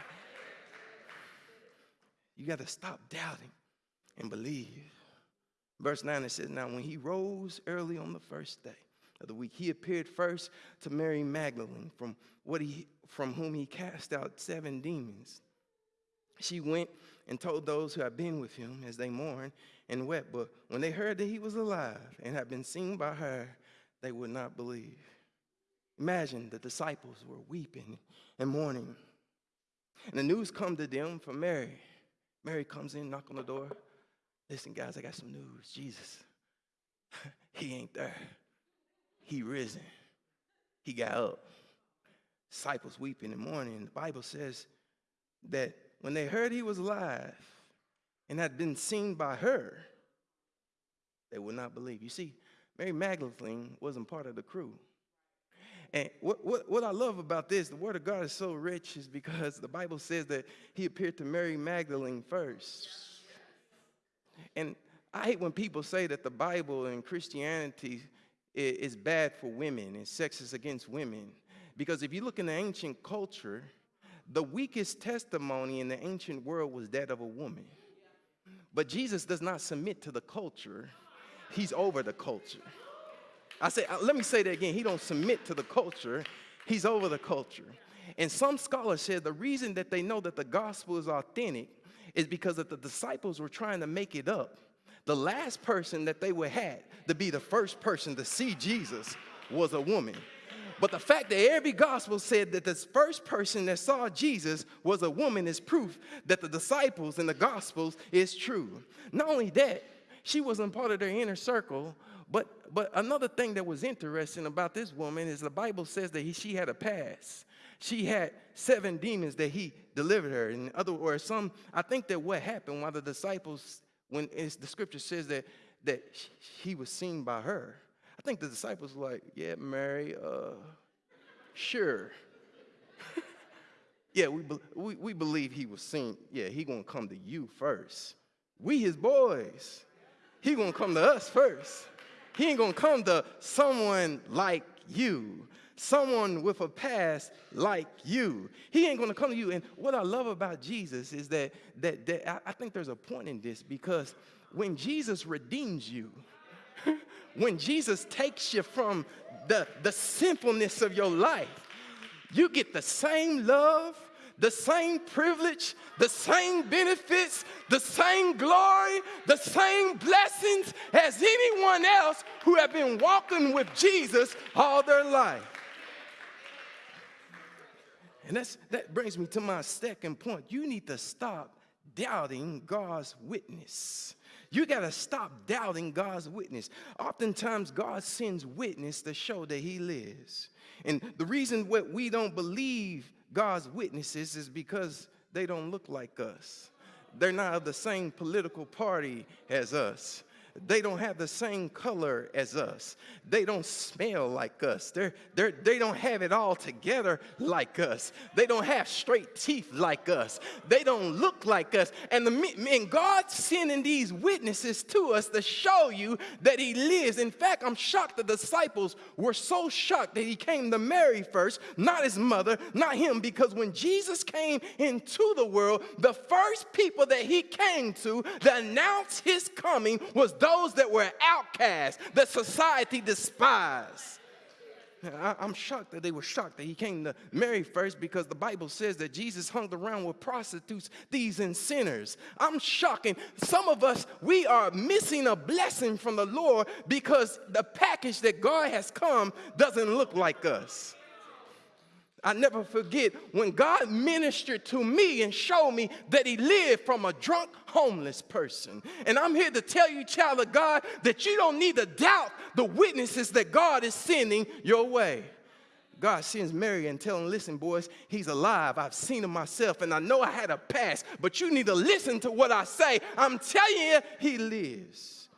You got to stop doubting and believe. Verse 9 it says, Now when he rose early on the first day of the week, he appeared first to Mary Magdalene, from what he from whom he cast out seven demons. She went and told those who had been with him as they mourned and wept. But when they heard that he was alive and had been seen by her, they would not believe. Imagine the disciples were weeping and mourning. And the news come to them from Mary. Mary comes in, knock on the door. Listen, guys, I got some news. Jesus, <laughs> he ain't there. He risen. He got up. Disciples weep in the morning. The Bible says that when they heard he was alive and had been seen by her, they would not believe. You see, Mary Magdalene wasn't part of the crew. And what, what, what I love about this, the Word of God is so rich, is because the Bible says that He appeared to Mary Magdalene first. And I hate when people say that the Bible and Christianity is bad for women and sexist against women. Because if you look in the ancient culture, the weakest testimony in the ancient world was that of a woman. But Jesus does not submit to the culture, He's over the culture. I say, uh, let me say that again. He don't submit to the culture. He's over the culture. And some scholars said the reason that they know that the gospel is authentic is because that the disciples were trying to make it up. The last person that they would had to be the first person to see Jesus was a woman. But the fact that every gospel said that this first person that saw Jesus was a woman is proof that the disciples in the gospels is true. Not only that, she wasn't part of their inner circle, but but another thing that was interesting about this woman is the Bible says that he, she had a past. She had seven demons that he delivered her. In other words, some I think that what happened while the disciples, when the scripture says that that he was seen by her. I think the disciples were like, yeah, Mary, uh, sure. <laughs> yeah, we, we, we believe he was seen. Yeah, he gonna come to you first. We his boys. He gonna come to us first. He ain't gonna come to someone like you, someone with a past like you. He ain't gonna come to you. And what I love about Jesus is that that, that I, I think there's a point in this because when Jesus redeems you, <laughs> when Jesus takes you from the, the sinfulness of your life, you get the same love, the same privilege, the same benefits, the same glory, the same blessings as anyone else who have been walking with Jesus all their life. And that's, that brings me to my second point. You need to stop doubting God's witness. You got to stop doubting God's witness. Oftentimes, God sends witness to show that He lives. And the reason what we don't believe God's witnesses is because they don't look like us. They're not of the same political party as us. They don't have the same color as us. They don't smell like us. They're, they're, they don't have it all together like us. They don't have straight teeth like us. They don't look like us. And, the, and God's sending these witnesses to us to show you that He lives. In fact, I'm shocked the disciples were so shocked that He came to Mary first, not His mother, not Him, because when Jesus came into the world, the first people that He came to that announced His coming was those that were outcasts, that society despised. I, am shocked that they were shocked that he came to Mary first because the Bible says that Jesus hung around with prostitutes, thieves, and sinners. I'm shocking. Some of us, we are missing a blessing from the Lord because the package that God has come doesn't look like us. I never forget when God ministered to me and showed me that He lived from a drunk, homeless person. And I'm here to tell you, child of God, that you don't need to doubt the witnesses that God is sending your way. God sends Mary and tell him, listen, boys, he's alive. I've seen him myself, and I know I had a past, but you need to listen to what I say. I'm telling you, he lives.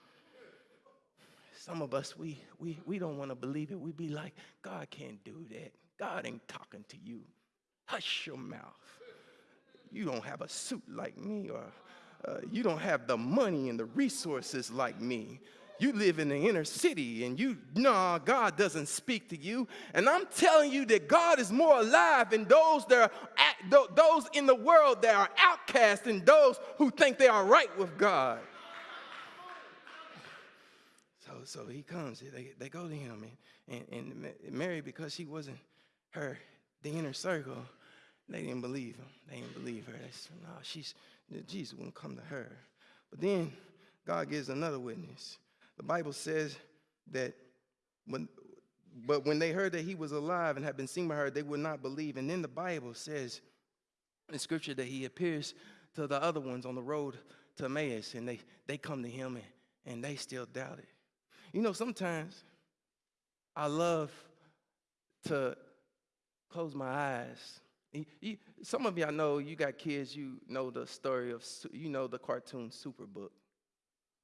Some of us, we, we, we don't want to believe it. We be like, God can't do that. God ain't talking to you. Hush your mouth. You don't have a suit like me, or uh, you don't have the money and the resources like me. You live in the inner city and you, nah, God doesn't speak to you. And I'm telling you that God is more alive in those that are at, those in the world that are outcast and those who think they are right with God. So, so he comes, they, they go to him, and, and, and Mary, because she wasn't her, the inner circle, they didn't believe him. They didn't believe her. They said, no, she's, Jesus wouldn't come to her. But then God gives another witness. The Bible says that when, but when they heard that he was alive and had been seen by her, they would not believe. And then the Bible says in scripture that he appears to the other ones on the road to Emmaus, and they, they come to him and, and they still doubt it. You know, sometimes I love to close my eyes. Some of y'all know you got kids, you know the story of, you know the cartoon Superbook.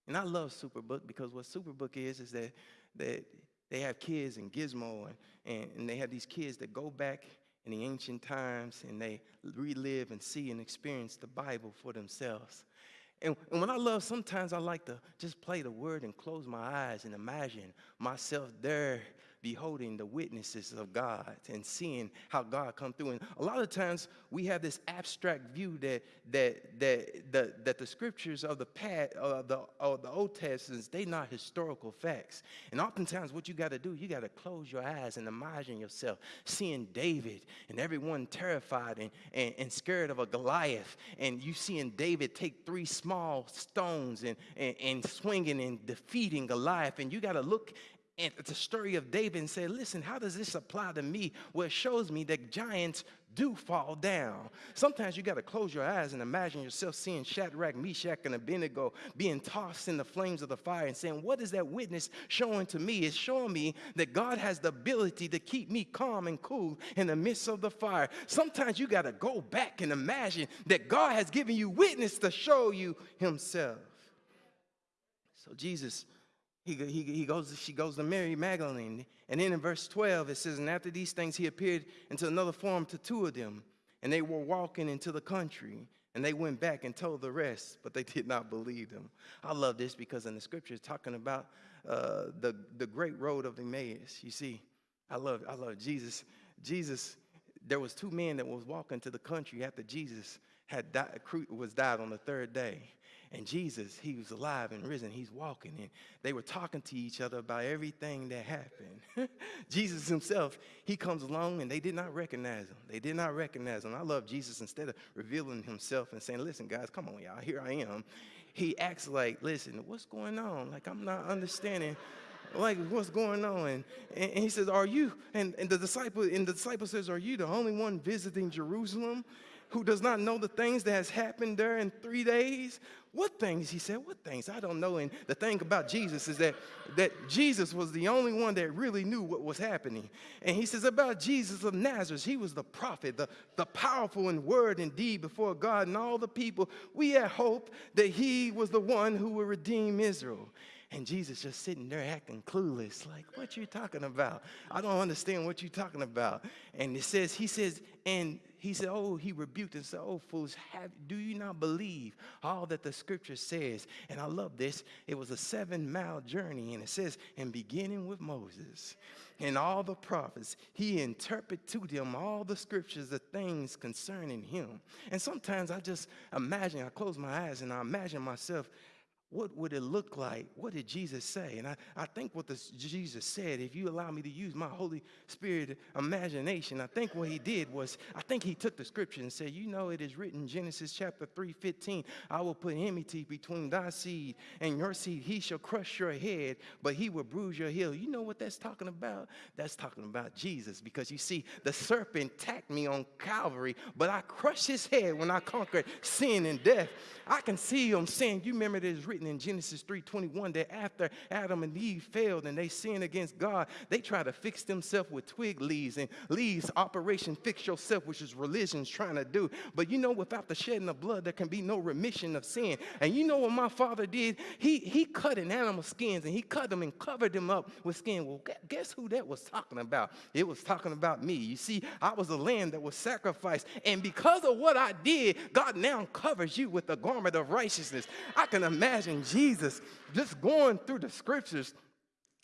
And I love Superbook because what Superbook is, is that, that they have kids in Gizmo and, and, and they have these kids that go back in the ancient times and they relive and see and experience the Bible for themselves. And, and when I love, sometimes I like to just play the word and close my eyes and imagine myself there beholding the witnesses of God and seeing how God come through. And a lot of times we have this abstract view that that that that, that the scriptures of the past, uh, the uh, the Old Testament, they not historical facts. And oftentimes, what you got to do, you got to close your eyes and imagine yourself seeing David and everyone terrified and, and, and scared of a Goliath, and you seeing David take three small stones and, and, and swinging and defeating Goliath, and you got to look and it's a story of David and say, listen, how does this apply to me? Well, it shows me that giants do fall down. Sometimes you got to close your eyes and imagine yourself seeing Shadrach, Meshach, and Abednego being tossed in the flames of the fire and saying, What is that witness showing to me? It's showing me that God has the ability to keep me calm and cool in the midst of the fire. Sometimes you got to go back and imagine that God has given you witness to show you Himself. So Jesus he, he, he goes, she goes to Mary Magdalene. And then in verse 12, it says, And after these things, he appeared into another form to two of them. And they were walking into the country. And they went back and told the rest, but they <laughs> did not believe them. I love this because in the scriptures, talking about uh, the, the great road of Emmaus. You see, I love, I love Jesus. Jesus, there was two men that was walking to the country after Jesus had died, was died on the third day. And Jesus, he was alive and risen. He's walking, and they were talking to each other about everything that happened. <laughs> Jesus himself, he comes along, and they did not recognize him. They did not recognize him. I love Jesus. Instead of revealing himself and saying, "Listen, guys, come on, y'all, here I am," he acts like, "Listen, what's going on? Like I'm not understanding." like what's going on and, and he says are you and, and the disciple and the disciple says are you the only one visiting jerusalem who does not know the things that has happened there in three days? What things? He said what things? I don't know. And the thing about jesus is that that jesus was the only one that really knew what was happening. And he says about jesus of nazareth he was the prophet the, the powerful in word and deed before god and all the people. We had hope that he was the one who would redeem israel. And Jesus just sitting there acting clueless, like, what you talking about? I don't understand what you're talking about. And it says, he says, and he said, oh, he rebuked and said, oh, fools, have, do you not believe all that the scripture says? And I love this. It was a seven mile journey. And it says, and beginning with Moses and all the prophets, he interpreted to them all the scriptures, the things concerning him. And sometimes I just imagine, I close my eyes and I imagine myself what would it look like? What did Jesus say? And I, I think what the, Jesus said, if you allow me to use my Holy Spirit imagination, I think what he did was, I think he took the scripture and said, you know, it is written, Genesis chapter 3, 15, I will put enmity between thy seed and your seed. He shall crush your head, but he will bruise your heel. You know what that's talking about? That's talking about Jesus, because you see, the serpent attacked me on Calvary, but I crushed his head when I conquered sin and death. I can see him saying, you remember it is written in Genesis 3:21 that after Adam and Eve failed and they sinned against God, they try to fix themselves with twig leaves and leaves operation fix yourself, which is religion's trying to do. But you know, without the shedding of blood, there can be no remission of sin. And you know what my father did? He he cut an animal skins and he cut them and covered them up with skin. Well, guess who that was talking about? It was talking about me. You see, I was a lamb that was sacrificed, and because of what I did, God now covers you with the garment of righteousness. I can imagine Jesus just going through the scriptures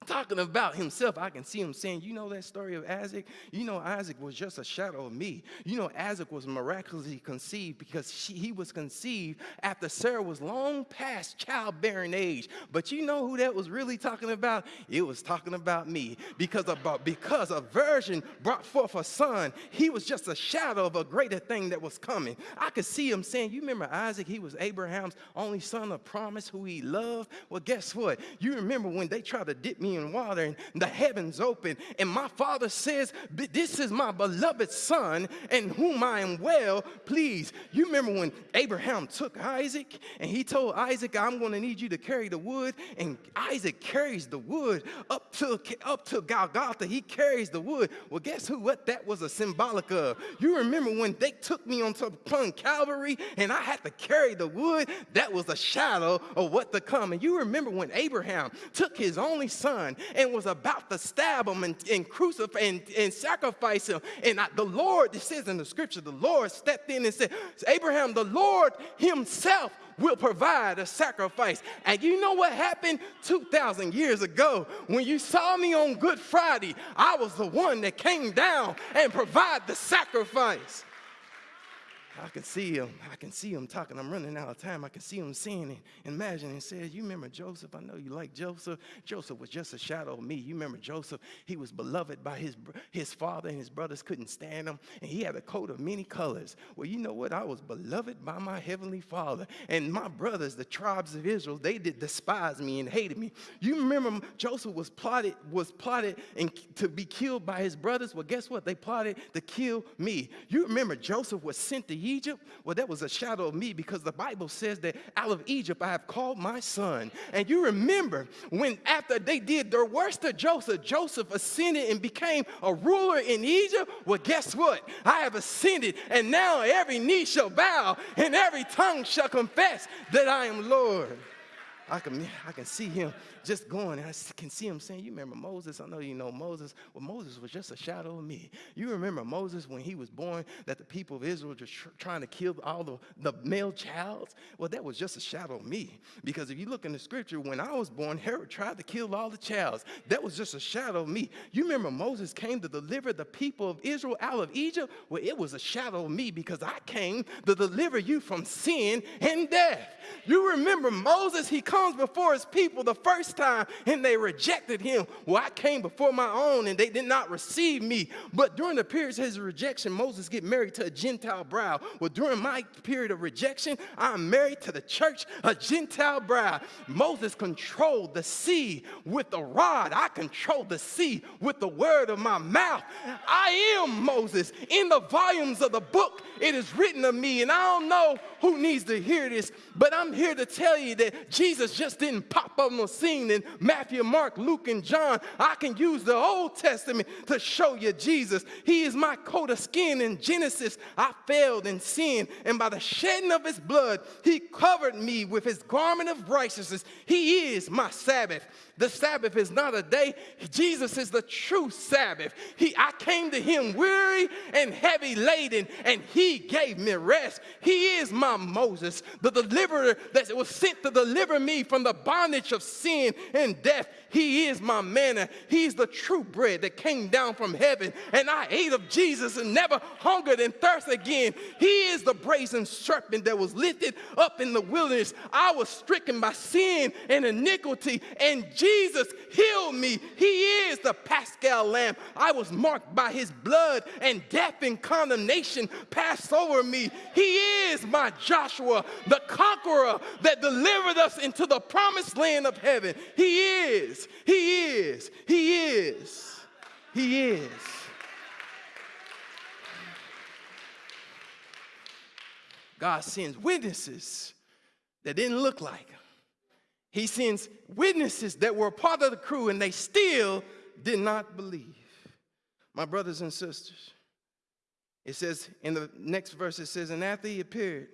talking about himself. I can see him saying, You know that story of Isaac? You know, Isaac was just a shadow of me. You know, Isaac was miraculously conceived because she, he was conceived after Sarah was long past childbearing age. But you know who that was really talking about? It was talking about me because, about, because a virgin brought forth a son, he was just a shadow of a greater thing that was coming. I could see him saying, You remember Isaac? He was Abraham's only son of promise who he loved. Well, guess what? You remember when they tried to dip me in water and the heavens open. And my father says, This is my beloved son in whom I am well pleased. You remember when Abraham took Isaac and he told Isaac, I'm going to need you to carry the wood. And Isaac carries the wood up to, up to Golgotha. He carries the wood. Well, guess who? What that was a symbolic of. You remember when they took me onto upon Calvary and I had to carry the wood? That was a shadow of what to come. And you remember when Abraham took his only son and was about to stab him and, and crucify and, and sacrifice him. And I, the Lord, it says in the scripture, the Lord stepped in and said, Abraham, the Lord himself will provide a sacrifice. And you know what happened 2,000 years ago? When you saw me on Good Friday, I was the one that came down and provided the sacrifice. I can see him. I can see him talking. I'm running out of time. I can see him saying and imagining and says, You remember Joseph? I know you like Joseph. Joseph was just a shadow of me. You remember Joseph? He was beloved by his, his father, and his brothers couldn't stand him. And he had a coat of many colors. Well, you know what? I was beloved by my heavenly father. And my brothers, the tribes of Israel, they did despise me and hated me. You remember Joseph was plotted, was plotted and to be killed by his brothers? Well, guess what? They plotted to kill me. You remember Joseph was sent to Egypt? Well, that was a shadow of me because the Bible says that out of Egypt I have called my son. And you remember when after they did their worst to Joseph, Joseph ascended and became a ruler in Egypt? Well, guess what? I have ascended, and now every knee shall bow and every tongue shall confess that I am Lord. I can, I can see him just going, and I can see him saying, You remember Moses? I know you know Moses. Well, Moses was just a shadow of me. You remember Moses when he was born, that the people of Israel just tr- trying to kill all the, the male child? Well, that was just a shadow of me. Because if you look in the scripture, when I was born, Herod tried to kill all the childs. That was just a shadow of me. You remember Moses came to deliver the people of Israel out of Egypt? Well, it was a shadow of me because I came to deliver you from sin and death. You remember Moses, he comes before his people the first time and they rejected him. Well, I came before my own and they did not receive me. But during the periods of his rejection, Moses get married to a Gentile bride. Well, during my period of rejection, I'm married to the church, a Gentile bride. Moses controlled the sea with the rod. I control the sea with the word of my mouth. I am Moses. In the volumes of the book, it is written of me, and I don't know who needs to hear this, but I'm here to tell you that Jesus just didn't pop up on the scene in Matthew, Mark, Luke, and John. I can use the Old Testament to show you Jesus. He is my coat of skin in Genesis. I failed in sin, and by the shedding of his blood, he covered me with his garment of righteousness. He is my Sabbath. The Sabbath is not a day. Jesus is the true Sabbath. He, I came to him weary and heavy laden, and he gave me rest. He is my Moses, the deliverer that was sent to deliver me from the bondage of sin and death. He is my manna. He's the true bread that came down from heaven, and I ate of Jesus and never hungered and thirst again. He is the brazen serpent that was lifted up in the wilderness. I was stricken by sin and iniquity, and Jesus healed me. He is the Paschal lamb. I was marked by his blood, and death and condemnation passed over me. He is my Joshua, the conqueror that delivered us into the promised land of heaven. He is, he is, he is, he is. God sends witnesses that didn't look like him. He sends witnesses that were part of the crew and they still did not believe. My brothers and sisters, it says in the next verse, it says, And after he appeared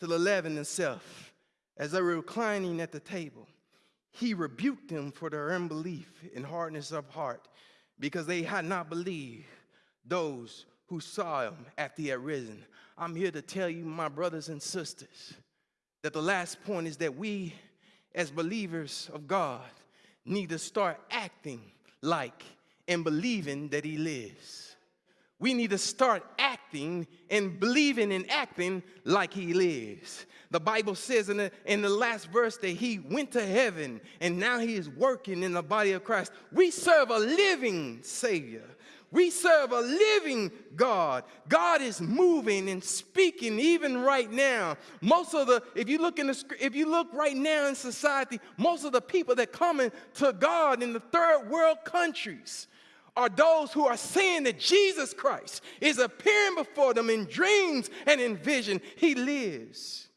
to the eleven himself, as they were reclining at the table, he rebuked them for their unbelief and hardness of heart, because they had not believed those who saw him after he had risen. I'm here to tell you, my brothers and sisters, that the last point is that we, as believers of God, need to start acting like and believing that He lives. We need to start acting and believing and acting like He lives. The Bible says in the, in the last verse that He went to heaven and now He is working in the body of Christ. We serve a living Savior. We serve a living God. God is moving and speaking even right now. Most of the, if you look in the, if you look right now in society, most of the people that coming to God in the third world countries are those who are saying that Jesus Christ is appearing before them in dreams and in vision. He lives.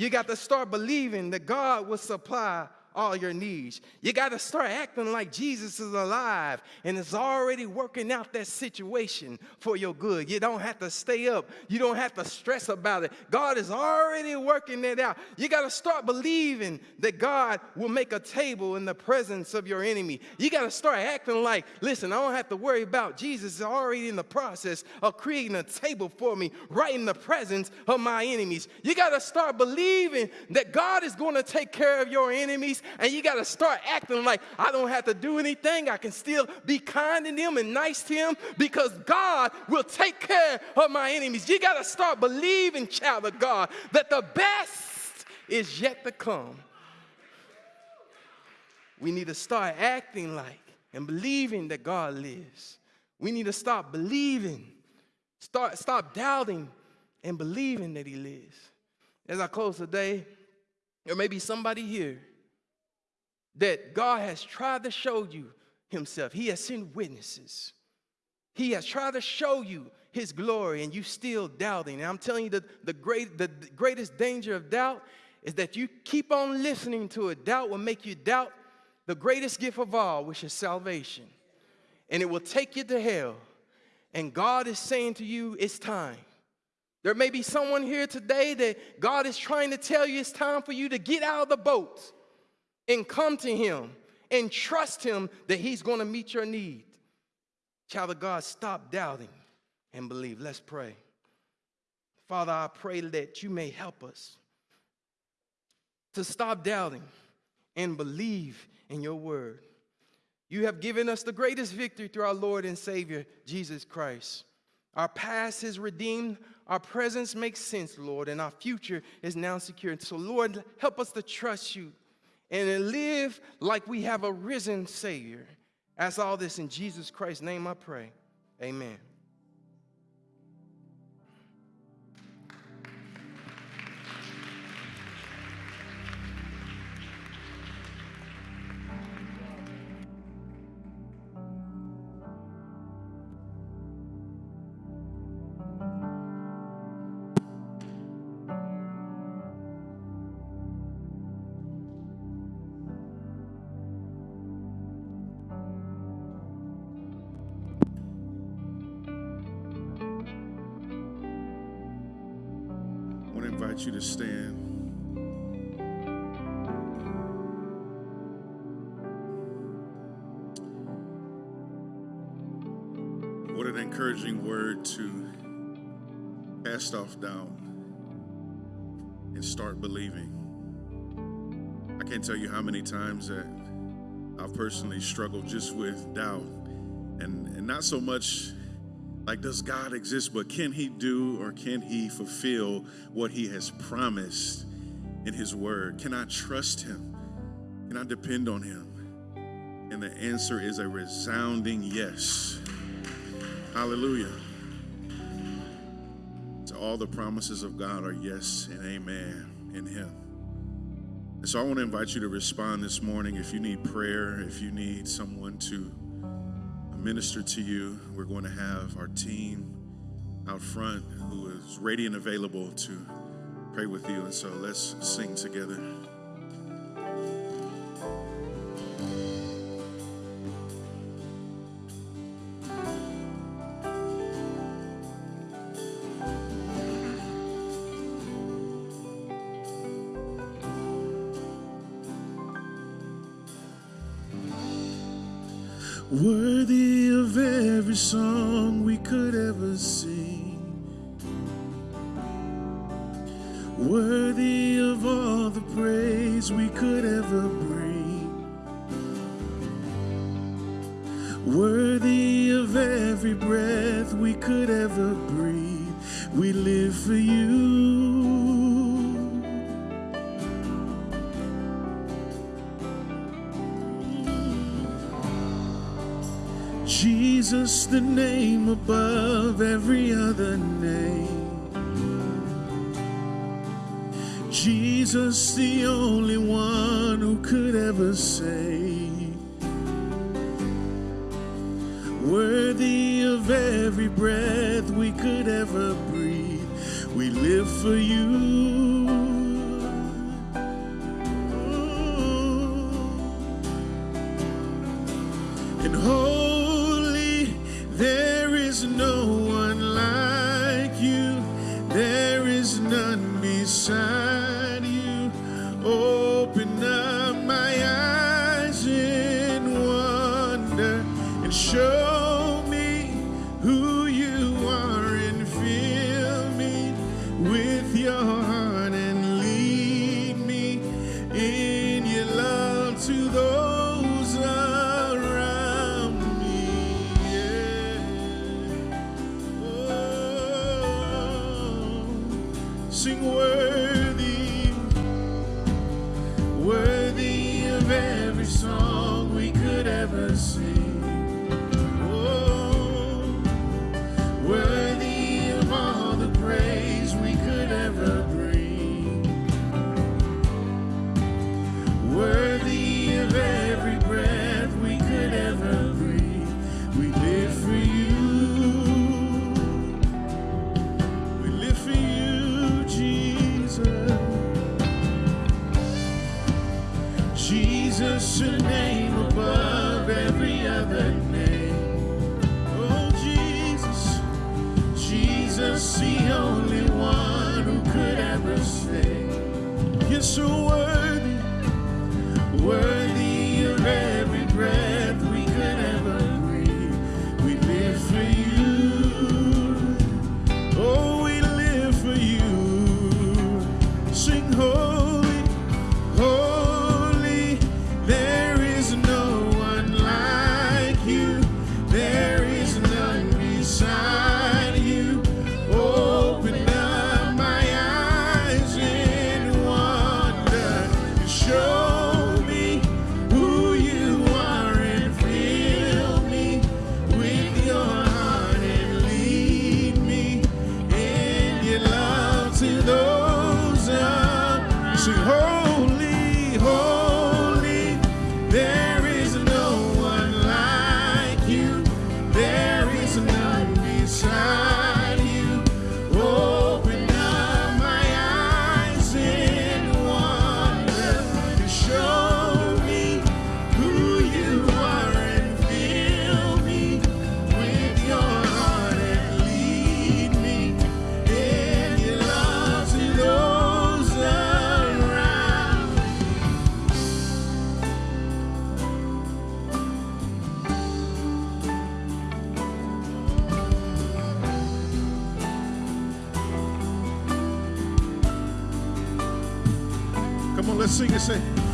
You got to start believing that God will supply all your needs. You got to start acting like Jesus is alive and is already working out that situation for your good. You don't have to stay up. You don't have to stress about it. God is already working it out. You got to start believing that God will make a table in the presence of your enemy. You got to start acting like, listen, I don't have to worry about Jesus is already in the process of creating a table for me right in the presence of my enemies. You got to start believing that God is going to take care of your enemies and you got to start acting like I don't have to do anything. I can still be kind to them and nice to them because God will take care of my enemies. You got to start believing, child of God, that the best is yet to come. We need to start acting like and believing that God lives. We need to stop believing, start stop doubting and believing that he lives. As I close today, there may be somebody here that God has tried to show you himself. He has sent witnesses. He has tried to show you his glory and you still doubting. And I'm telling you that the, great, the greatest danger of doubt is that you keep on listening to it. Doubt will make you doubt the greatest gift of all, which is salvation. And it will take you to hell. And God is saying to you, it's time. There may be someone here today that God is trying to tell you it's time for you to get out of the boat and come to Him and trust Him that He's going to meet your need. Child of God, stop doubting and believe. Let's pray. Father, I pray that you may help us to stop doubting and believe in your word. You have given us the greatest victory through our Lord and Savior, Jesus Christ. Our past is redeemed, our presence makes sense, Lord, and our future is now secure. So, Lord, help us to trust you and live like we have a risen Savior. Ask all this in Jesus Christ's name, I pray. Amen. What an encouraging word to cast off doubt and start believing. I can't tell you how many times that I've personally struggled just with doubt and, and not so much like, does God exist, but can He do or can He fulfill what He has promised in His Word? Can I trust Him? Can I depend on Him? And the answer is a resounding yes. Hallelujah. To all the promises of God are yes and amen in Him. And so I want to invite you to respond this morning if you need prayer, if you need someone to minister to you. We're going to have our team out front who is ready and available to pray with you. And so let's sing together. Jesus, the name above every other name. Jesus, the only one who could ever save. Worthy of every breath we could ever breathe, we live for you. sing and say,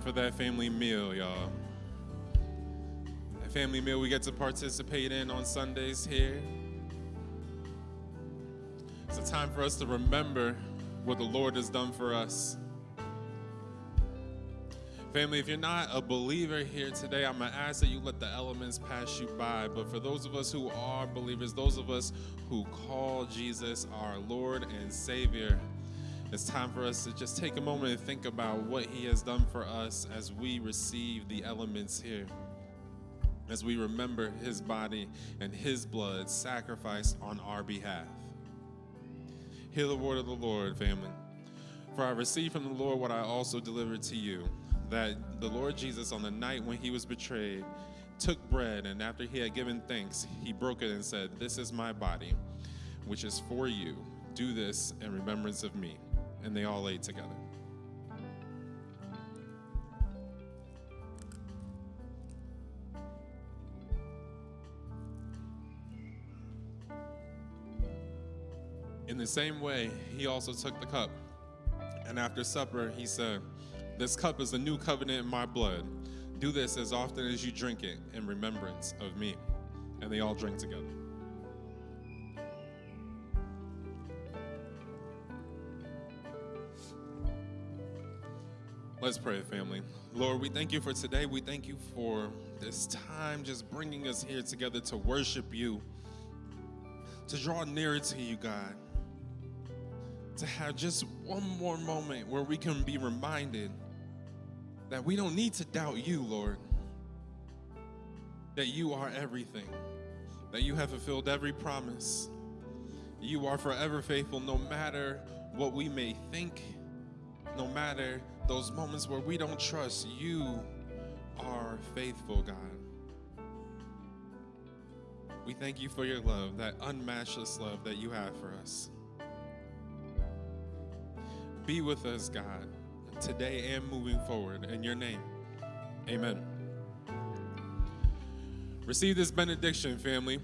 time for that family meal, y'all. That family meal we get to participate in on Sundays here. It's a time for us to remember what the Lord has done for us. Family, if you're not a believer here today, I'm going to ask that you let the elements pass you by. But for those of us who are believers, those of us who call Jesus our Lord and Savior, it's time for us to just take a moment and think about what He has done for us as we receive the elements here. As we remember His body and His blood sacrificed on our behalf. Hear the word of the Lord, family. For I received from the Lord what I also delivered to you that the Lord Jesus, on the night when he was betrayed, took bread, and after he had given thanks, he broke it and said, This is my body, which is for you. Do this in remembrance of me. And they all ate together. In the same way, he also took the cup. And after supper, he said, This cup is the new covenant in my blood. Do this as often as you drink it in remembrance of me. And they all drank together. Let's pray, family. Lord, we thank you for today. We thank you for this time just bringing us here together to worship you, to draw nearer to you, God to have just one more moment where we can be reminded that we don't need to doubt you, Lord. That you are everything, that you have fulfilled every promise. You are forever faithful no matter what we may think, no matter those moments where we don't trust. You are faithful, God. We thank you for your love, that unmatchless love that you have for us. Be with us, God, today and moving forward. In your name, amen. Receive this benediction, family.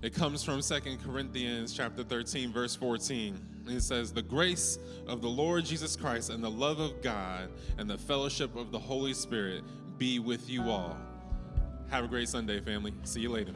It comes from Second Corinthians chapter 13, verse 14. It says, The grace of the Lord Jesus Christ and the love of God and the fellowship of the Holy Spirit be with you all. Have a great Sunday, family. See you later.